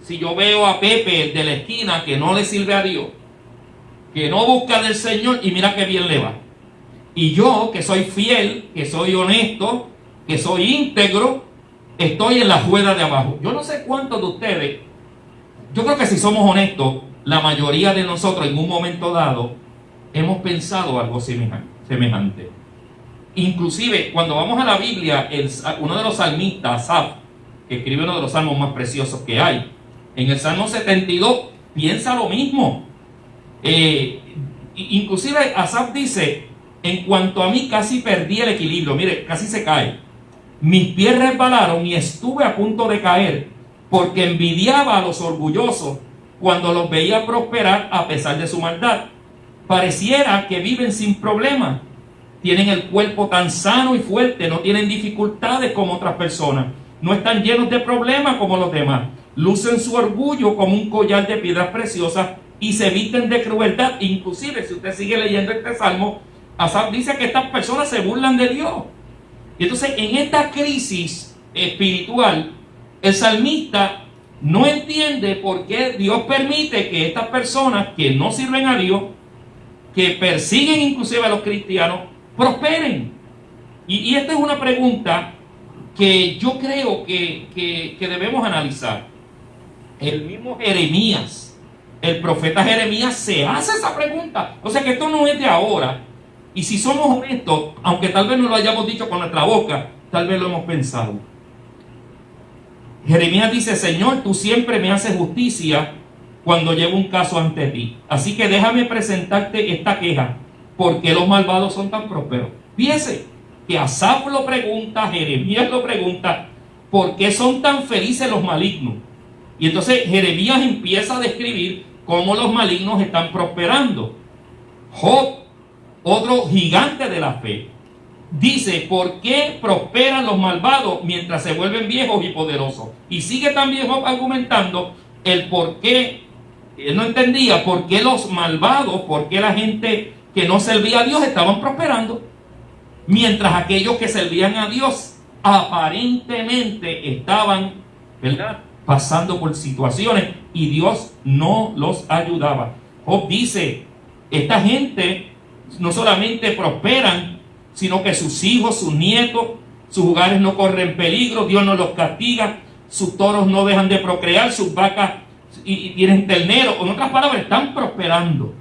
Si yo veo a Pepe, de la esquina, que no le sirve a Dios, que no busca del Señor y mira qué bien le va. Y yo, que soy fiel, que soy honesto, que soy íntegro, estoy en la rueda de abajo. Yo no sé cuántos de ustedes, yo creo que si somos honestos, la mayoría de nosotros en un momento dado hemos pensado algo semejante. Inclusive, cuando vamos a la Biblia, uno de los salmistas, Asaf, que escribe uno de los salmos más preciosos que hay, en el Salmo 72 piensa lo mismo. Eh, inclusive Asaf dice, en cuanto a mí casi perdí el equilibrio, mire, casi se cae. Mis pies resbalaron y estuve a punto de caer porque envidiaba a los orgullosos cuando los veía prosperar a pesar de su maldad. Pareciera que viven sin problemas. Tienen el cuerpo tan sano y fuerte, no tienen dificultades como otras personas. No están llenos de problemas como los demás. Lucen su orgullo como un collar de piedras preciosas y se visten de crueldad. Inclusive, si usted sigue leyendo este salmo, Asaf dice que estas personas se burlan de Dios. Y entonces, en esta crisis espiritual, el salmista no entiende por qué Dios permite que estas personas que no sirven a Dios, que persiguen inclusive a los cristianos, prosperen. Y, esta es una pregunta que yo creo que, que debemos analizar. El mismo Jeremías, el profeta Jeremías se hace esa pregunta. O sea que esto no es de ahora. Y si somos honestos, aunque tal vez no lo hayamos dicho con nuestra boca, tal vez lo hemos pensado. Jeremías dice, Señor, tú siempre me haces justicia cuando llevo un caso ante ti. Así que déjame presentarte esta queja. ¿Por qué los malvados son tan prósperos? Fíjese que Asaf lo pregunta, Jeremías lo pregunta, ¿por qué son tan felices los malignos? Y entonces Jeremías empieza a describir cómo los malignos están prosperando. Job otro gigante de la fe, dice, ¿por qué prosperan los malvados mientras se vuelven viejos y poderosos? Y sigue también argumentando el por qué, él no entendía por qué los malvados, por qué la gente que no servía a Dios estaban prosperando, mientras aquellos que servían a Dios aparentemente estaban, ¿verdad? Pasando por situaciones y Dios no los ayudaba. Job dice, esta gente no solamente prosperan, sino que sus hijos, sus nietos, sus hogares no corren peligro, Dios no los castiga, sus toros no dejan de procrear, sus vacas y, tienen ternero. En otras palabras, están prosperando.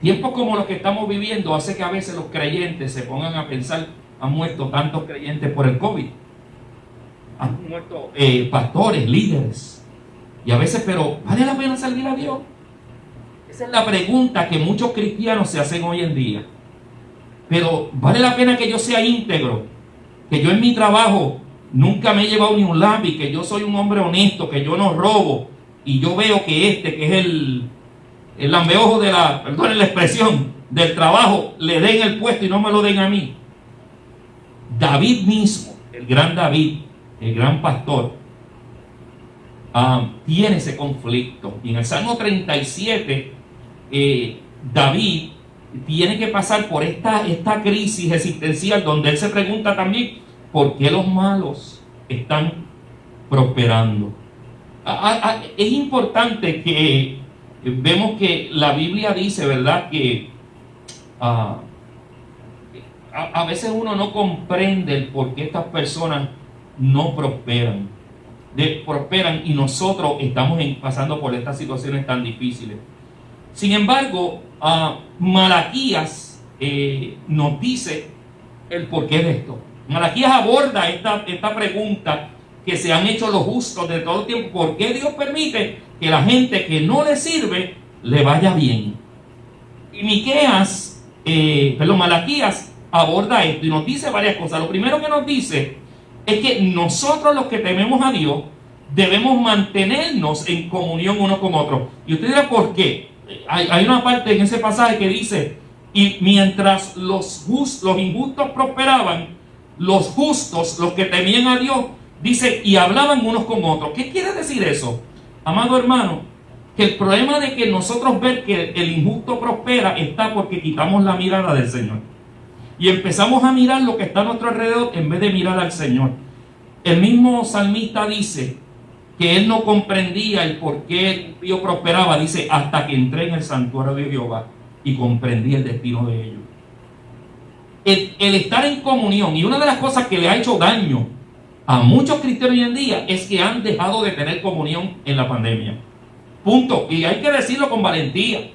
Tiempos como los que estamos viviendo hace que a veces los creyentes se pongan a pensar, han muerto tantos creyentes por el COVID. Han muerto eh, pastores, líderes. Y a veces, pero ¿vale la pena servir a Dios? Esa es la pregunta que muchos cristianos se hacen hoy en día. Pero vale la pena que yo sea íntegro, que yo en mi trabajo nunca me he llevado ni un lápiz, que yo soy un hombre honesto, que yo no robo, y yo veo que este, que es el, el lambeojo de la, la expresión, del trabajo, le den el puesto y no me lo den a mí. David mismo, el gran David, el gran pastor, ah, tiene ese conflicto. Y en el Salmo 37, eh, David tiene que pasar por esta, esta crisis existencial donde él se pregunta también por qué los malos están prosperando. es importante que vemos que la Biblia dice, ¿verdad? Que ah, a, veces uno no comprende por qué estas personas no prosperan. Prosperan y nosotros estamos pasando por estas situaciones tan difíciles. Sin embargo, Malaquías eh, nos dice el porqué de esto. Malaquías aborda esta, pregunta que se han hecho los justos de todo el tiempo. ¿Por qué Dios permite que la gente que no le sirve le vaya bien? Y Miqueas, eh, perdón, Malaquías aborda esto y nos dice varias cosas. Lo primero que nos dice es que nosotros los que tememos a Dios debemos mantenernos en comunión uno con otro. Y usted dirá, ¿por qué? Hay, una parte en ese pasaje que dice, y mientras los, los injustos prosperaban, los justos, los que temían a Dios, dice, y hablaban unos con otros. ¿Qué quiere decir eso? Amado hermano, que el problema de que nosotros ver que el injusto prospera está porque quitamos la mirada del Señor. Y empezamos a mirar lo que está a nuestro alrededor en vez de mirar al Señor. El mismo salmista dice que él no comprendía el por qué el prosperaba, dice, hasta que entré en el santuario de Jehová y comprendí el destino de ellos. El, el, estar en comunión, y una de las cosas que le ha hecho daño a muchos cristianos hoy en día es que han dejado de tener comunión en la pandemia. Punto. Y hay que decirlo con valentía.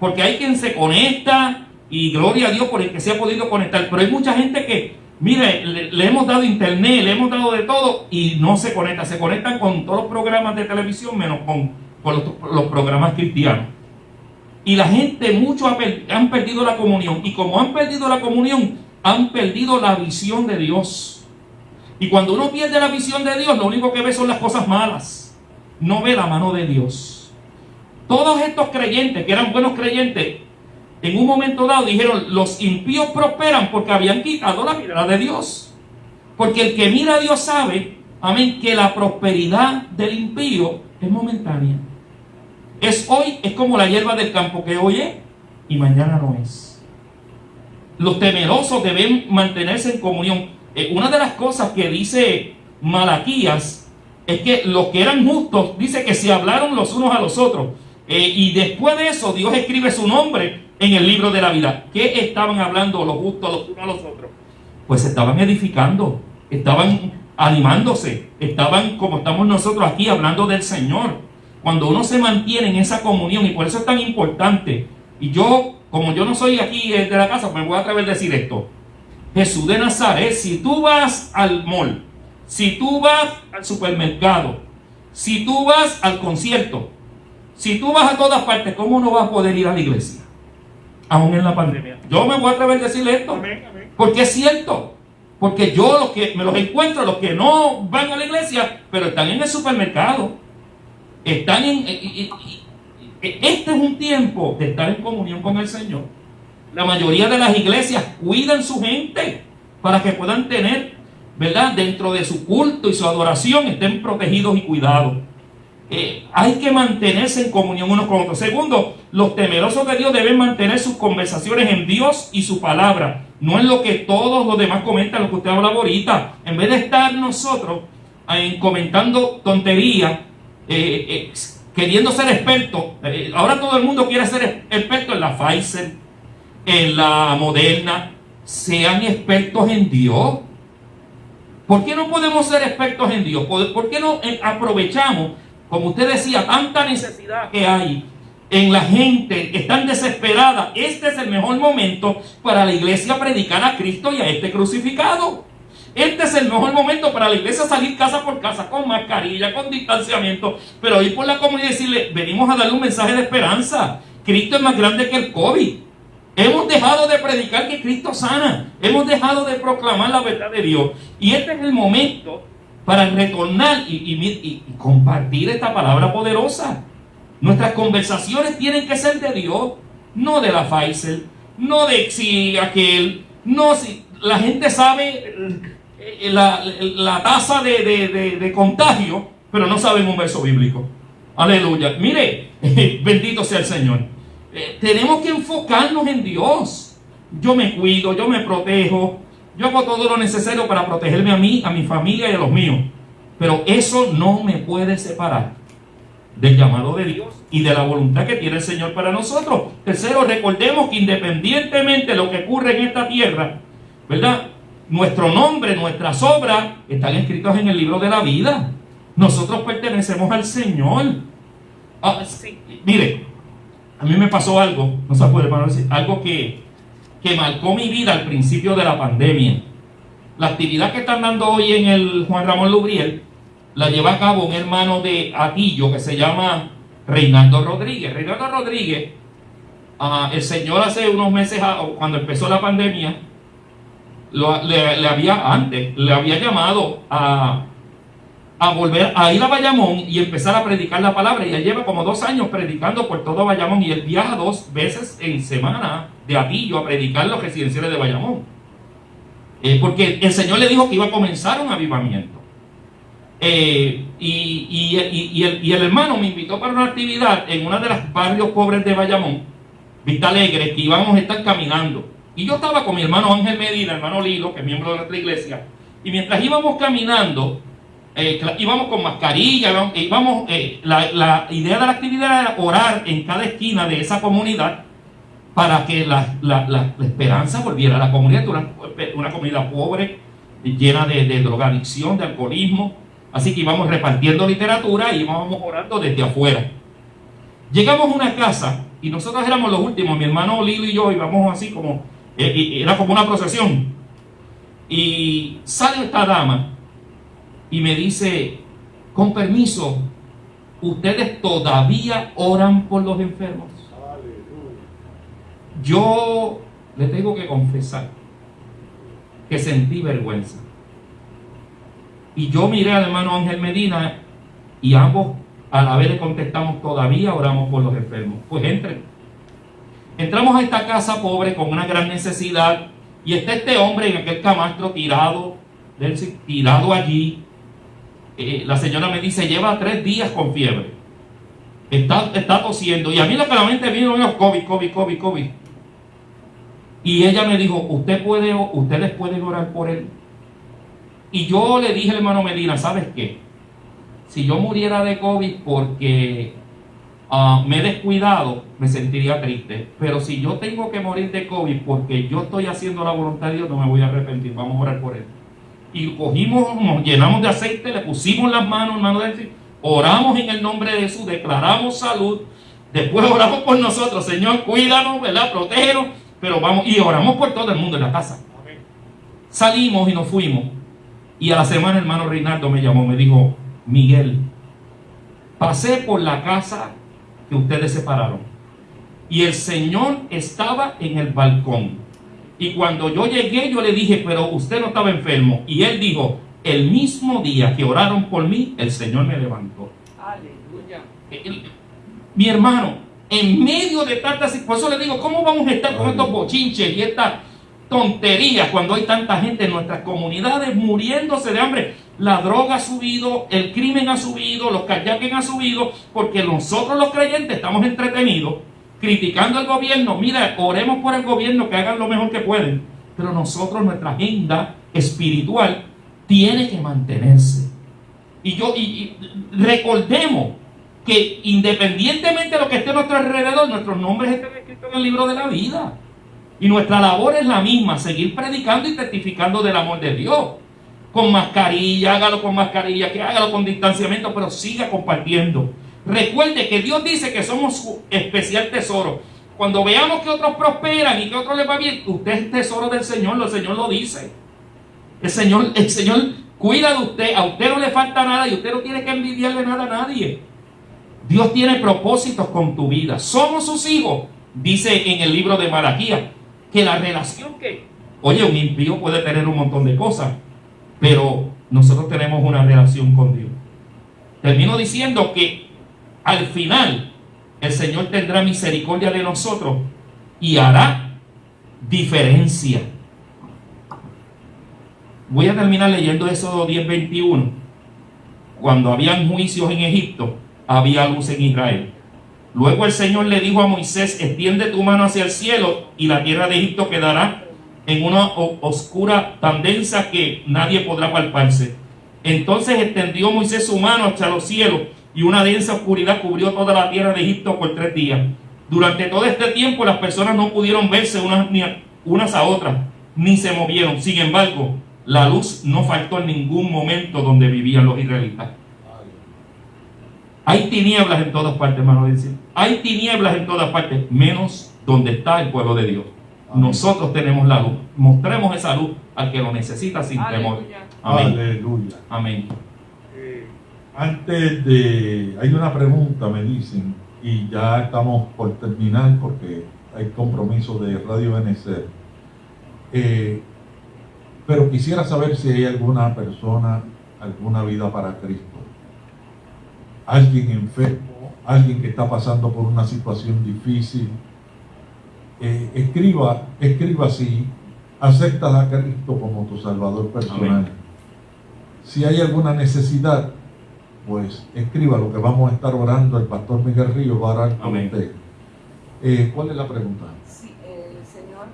Porque hay quien se conecta y gloria a Dios por el que se ha podido conectar. Pero hay mucha gente que, mire, le, hemos dado internet, le hemos dado de todo y no se conecta. Se conectan con todos los programas de televisión menos con, los, programas cristianos. Y la gente, muchos han perdido la comunión. Y como han perdido la comunión, han perdido la visión de Dios. Y cuando uno pierde la visión de Dios, lo único que ve son las cosas malas no ve la mano de Dios. Todos estos creyentes, que eran buenos creyentes, en un momento dado dijeron, los impíos prosperan porque habían quitado la mirada de Dios. Porque el que mira a Dios sabe, amén, que la prosperidad del impío es momentánea. Es hoy, es como la hierba del campo que hoy es y mañana no es. Los temerosos deben mantenerse en comunión. Eh, una de las cosas que dice Malaquías es que los que eran justos, dice que se hablaron los unos a los otros. Eh, y después de eso, Dios escribe su nombre en el libro de la vida. ¿Qué estaban hablando los justos los unos a los otros? Pues estaban edificando, estaban animándose, estaban como estamos nosotros aquí hablando del Señor. Cuando uno se mantiene en esa comunión, y por eso es tan importante, y yo, como yo no soy aquí de la casa, me voy a atrever a decir esto. Jesús de Nazaret, si tú vas al mall, si tú vas al supermercado, si tú vas al concierto, si tú vas a todas partes, ¿cómo no vas a poder ir a la iglesia? Aún en la pandemia. Yo me voy a atrever a decirle esto. Porque es cierto. Porque yo los que me los encuentro, los que no van a la iglesia, pero están en el supermercado. Están en. Este es un tiempo de estar en comunión con el Señor. La mayoría de las iglesias cuidan su gente para que puedan tener ¿verdad? Dentro de su culto y su adoración estén protegidos y cuidados. Eh, hay que mantenerse en comunión unos con otros. Segundo, los temerosos de Dios deben mantener sus conversaciones en Dios y su palabra. No es lo que todos los demás comentan, lo que usted hablaba ahorita. En vez de estar nosotros eh, comentando tonterías, eh, queriendo ser expertos. ahora todo el mundo quiere ser experto en la Pfizer, en la Moderna. Sean expertos en Dios. ¿Por qué no podemos ser expertos en Dios? ¿Por qué no eh, aprovechamos, como usted decía, tanta necesidad que hay en la gente están desesperada? Este es el mejor momento para la iglesia predicar a Cristo y a este crucificado. Este es el mejor momento para la iglesia salir casa por casa con mascarilla, con distanciamiento, pero ir por la comunidad y decirle, venimos a darle un mensaje de esperanza. Cristo es más grande que el COVID. Hemos dejado de predicar que Cristo sana. Hemos dejado de proclamar la verdad de Dios. Y este es el momento para retornar y, compartir esta palabra poderosa. Nuestras conversaciones tienen que ser de Dios, no de la Pfizer, no de si aquel, la gente sabe eh, la, tasa de, de contagio, pero no saben un verso bíblico. Aleluya. Mire, bendito sea el Señor. Eh, tenemos que enfocarnos en Dios. Yo me cuido, yo me protejo, yo hago todo lo necesario para protegerme a mí, a mi familia y a los míos. Pero eso no me puede separar del llamado de Dios y de la voluntad que tiene el Señor para nosotros. Tercero, recordemos que independientemente de lo que ocurre en esta tierra, ¿verdad? Nuestro nombre, nuestras obras están escritas en el libro de la vida. Nosotros pertenecemos al Señor. Ah, mire, a mí me pasó algo, no se puede decir, algo que, que marcó mi vida al principio de la pandemia. La actividad que están dando hoy en el Juan Ramón Lubriel la lleva a cabo un hermano de Atillo que se llama Reinaldo Rodríguez. Reinaldo Rodríguez, uh, el Señor hace unos meses, cuando empezó la pandemia, le, había antes, le había llamado a, a volver a ir a Bayamón y empezar a predicar la palabra. Y él lleva como dos años predicando por todo Bayamón y él viaja dos veces en semana de Atillo a predicar los residenciales de Bayamón. Eh, porque el Señor le dijo que iba a comenzar un avivamiento. Eh, y, el, y, el, hermano me invitó para una actividad en uno de los barrios pobres de Bayamón, Vista Alegre, que íbamos a estar caminando. Y yo estaba con mi hermano Ángel Medina, hermano Lilo, que es miembro de nuestra iglesia, y mientras íbamos caminando, eh, íbamos con mascarilla, íbamos, eh, la, idea de la actividad era orar en cada esquina de esa comunidad para que la, esperanza volviera a la comunidad, una, una comunidad pobre, llena de, drogadicción, de alcoholismo, así que íbamos repartiendo literatura y íbamos orando desde afuera. Llegamos a una casa y nosotros éramos los últimos, mi hermano Lilo y yo íbamos así como eh, era como una procesión. Y sale esta dama y me dice, con permiso, ustedes todavía oran por los enfermos. Yo le tengo que confesar que sentí vergüenza. Y yo miré al hermano Ángel Medina y ambos a la vez le contestamos, todavía oramos por los enfermos. Pues entre Entramos a esta casa pobre con una gran necesidad y está este hombre en aquel camastro tirado, tirado allí. Eh, la señora me dice, lleva tres días con fiebre. Está, está tosiendo. Y a mí lo que la mente vino es COVID, COVID, COVID, COVID. Y ella me dijo, usted puede, ustedes pueden orar por él. Y yo le dije al hermano Medina, ¿sabes qué? Si yo muriera de COVID porque Ah, me he descuidado, me sentiría triste. Pero si yo tengo que morir de COVID porque yo estoy haciendo la voluntad de Dios, no me voy a arrepentir. Vamos a orar por él. Y cogimos, nos llenamos de aceite, le pusimos las manos, de oramos en el nombre de Jesús, declaramos salud. Después oramos por nosotros, Señor, cuídanos, ¿verdad? Protégenos. Pero vamos, y oramos por todo el mundo en la casa. Salimos y nos fuimos. Y a la semana, hermano Reinaldo me llamó, me dijo, Miguel, pasé por la casa que ustedes separaron. Y el Señor estaba en el balcón. Y cuando yo llegué, yo le dije, pero usted no estaba enfermo. Y él dijo, el mismo día que oraron por mí, el Señor me levantó. Aleluya. mi hermano, en medio de tantas, por eso le digo, ¿cómo vamos a estar con estos bochinches y estas tonterías cuando hay tanta gente en nuestras comunidades muriéndose de hambre? la droga ha subido, el crimen ha subido, los kayaking han subido, porque nosotros los creyentes estamos entretenidos criticando al gobierno. Mira, oremos por el gobierno que hagan lo mejor que pueden, pero nosotros, nuestra agenda espiritual tiene que mantenerse. Y yo, recordemos que independientemente de lo que esté a nuestro alrededor, nuestros nombres están escritos en el libro de la vida. Y nuestra labor es la misma, seguir predicando y testificando del amor de Dios con mascarilla, hágalo con mascarilla, que hágalo con distanciamiento, pero siga compartiendo. Recuerde que Dios dice que somos su especial tesoro. Cuando veamos que otros prosperan y que otros les va bien, usted es tesoro del Señor, el Señor lo dice. El Señor, el Señor cuida de usted, a usted no le falta nada y usted no tiene que envidiarle nada a nadie. Dios tiene propósitos con tu vida. Somos sus hijos, dice en el libro de Malaquías, que la relación que, oye, un impío puede tener un montón de cosas, pero nosotros tenemos una relación con Dios. Termino diciendo que al final el Señor tendrá misericordia de nosotros y hará diferencia. Voy a terminar leyendo eso 10:21. Cuando habían juicios en Egipto, había luz en Israel. Luego el Señor le dijo a Moisés, extiende tu mano hacia el cielo y la tierra de Egipto quedará en una oscura tan densa que nadie podrá palparse. Entonces extendió Moisés su mano hacia los cielos y una densa oscuridad cubrió toda la tierra de Egipto por tres días. Durante todo este tiempo las personas no pudieron verse unas, unas a otras, ni se movieron. Sin embargo, la luz no faltó en ningún momento donde vivían los israelitas. Hay tinieblas en todas partes, hermano. Hay tinieblas en todas partes, menos donde está el pueblo de Dios. Nosotros tenemos la luz. Mostremos esa luz al que lo necesita sin temor. Amén. Aleluya. Amén. Antes de... Hay una pregunta, me dicen, y ya estamos por terminar porque hay compromiso de Radio Benecer. Eh, pero quisiera saber si hay alguna persona, alguna vida para Cristo. Alguien enfermo, alguien que está pasando por una situación difícil. Eh, escriba, escriba si aceptas a Cristo como tu Salvador personal. Amén. Si hay alguna necesidad, pues escriba lo que vamos a estar orando. El pastor Miguel Río va a orar con Amén. usted. Eh, ¿Cuál es la pregunta? Sí, el señor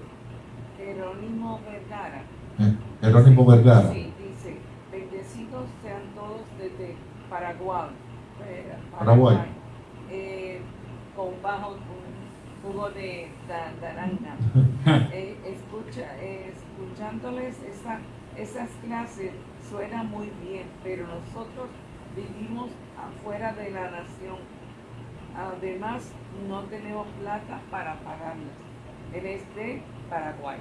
Jerónimo Vergara. Eh, Jerónimo Vergara. Sí, dice, bendecidos sean todos desde Paraguay. eh, Paraguay. eh, con bajo jugo de naranja. Eh, escucha, eh, escuchándoles esa, esas clases suena muy bien, pero nosotros vivimos afuera de la nación. Además, no tenemos plata para pagarlas. Él es de Paraguay.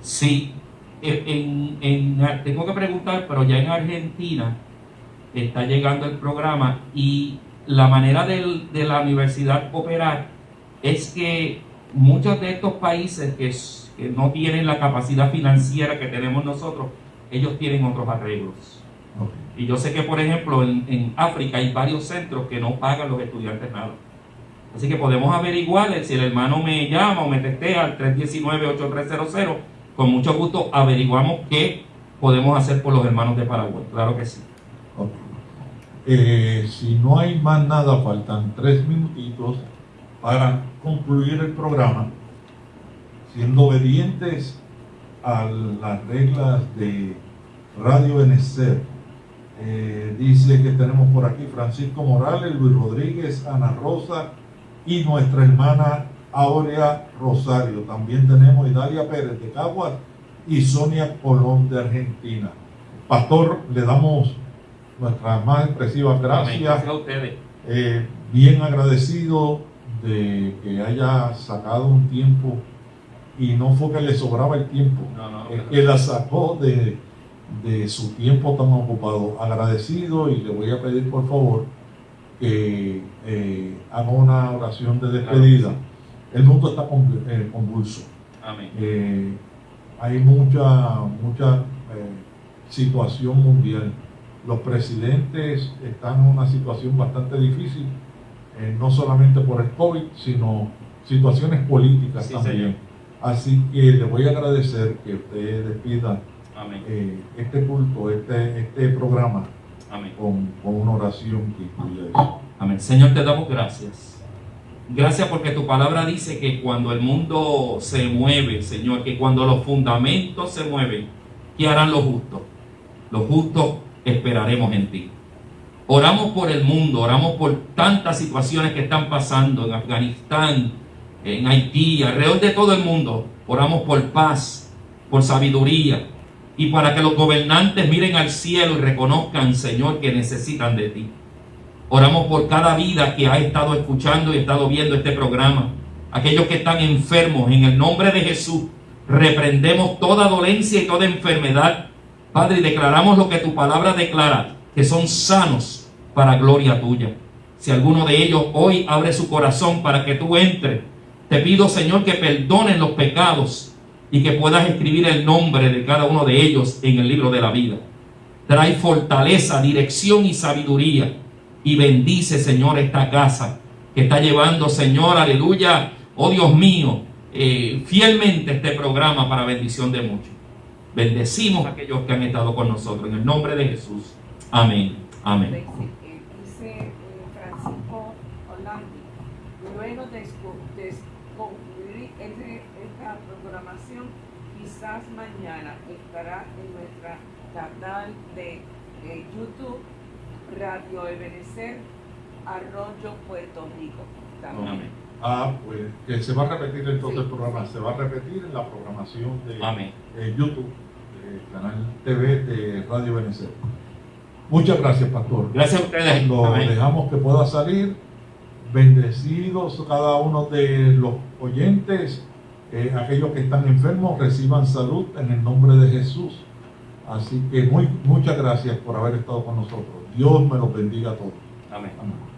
Sí, en, en- en- tengo que preguntar, pero ya en Argentina está llegando el programa y la manera del- de la universidad operar es que muchos de estos países que, que no tienen la capacidad financiera que tenemos nosotros, ellos tienen otros arreglos. Y yo sé que, por ejemplo, en, en África hay varios centros que no pagan los estudiantes nada. Así que podemos averiguar si el hermano me llama o me testea al 319-8300. Con mucho gusto averiguamos qué podemos hacer por los hermanos de Paraguay. Claro que sí. Eh, si no hay más nada, faltan tres minutitos para concluir el programa, siendo obedientes a las reglas de Radio Benecer. Eh, dice que tenemos por aquí Francisco Morales, Luis Rodríguez, Ana Rosa y nuestra hermana Aurea Rosario. También tenemos Idalia Pérez de Caguas y Sonia Colón de Argentina. Pastor, le damos nuestras más expresivas gracias. Gracias a ustedes. Eh, bien agradecido de que haya sacado un tiempo y no fue que le sobraba el tiempo, No, no, que la sacó de, de su tiempo tan ocupado. Agradecido y le voy a pedir por favor que eh, haga una oración de despedida. El mundo está eh, convulso. Amén. Eh, hay mucha, mucha eh, situación mundial. Los presidentes están en una situación bastante difícil, no solamente por el COVID, sino situaciones políticas Sí, también. señor. Así que le voy a agradecer que usted despida Amén. eh, este culto, este, este programa Amén. con, con una oración que incluya eso. Amén. Señor, te damos gracias. Gracias porque tu palabra dice que cuando el mundo se mueve, Señor, que cuando los fundamentos se mueven, ¿qué harán los justos? Los justos esperaremos en ti. Oramos por el mundo, oramos por tantas situaciones que están pasando en Afganistán, en Haití, alrededor de todo el mundo. Oramos por paz, por sabiduría y para que los gobernantes miren al cielo y reconozcan, Señor, que necesitan de ti. Oramos por cada vida que ha estado escuchando y estado viendo este programa. Aquellos que están enfermos, en el nombre de Jesús, reprendemos toda dolencia y toda enfermedad. Padre, declaramos lo que tu palabra declara, que son sanos para gloria tuya. Si alguno de ellos hoy abre su corazón para que tú entres, te pido, Señor, que perdonen los pecados y que puedas escribir el nombre de cada uno de ellos en el libro de la vida. Trae fortaleza, dirección y sabiduría. Y bendice, Señor, esta casa que está llevando, Señor, aleluya, oh Dios mío, eh, fielmente este programa para bendición de muchos. Bendecimos a aquellos que han estado con nosotros. En el nombre de Jesús. Amén. Amén. Dice, eh, dice, eh, Francisco Orlandi, luego de, escu- de es- concluir este- esta programación, quizás mañana estará en nuestra canal de eh, YouTube Radio Ebenecer Arroyo Puerto Rico. También. Amén. Ah, pues que se va a repetir entonces el programa, se va a repetir en la programación de Amén. eh, YouTube, eh, canal TV de Radio Venezuela. Muchas gracias, Pastor. Gracias a ustedes. Lo Amén. dejamos que pueda salir. Bendecidos cada uno de los oyentes, eh, aquellos que están enfermos reciban salud en el nombre de Jesús. Así que muy, muchas gracias por haber estado con nosotros. Dios me los bendiga a todos. Amén. Amén.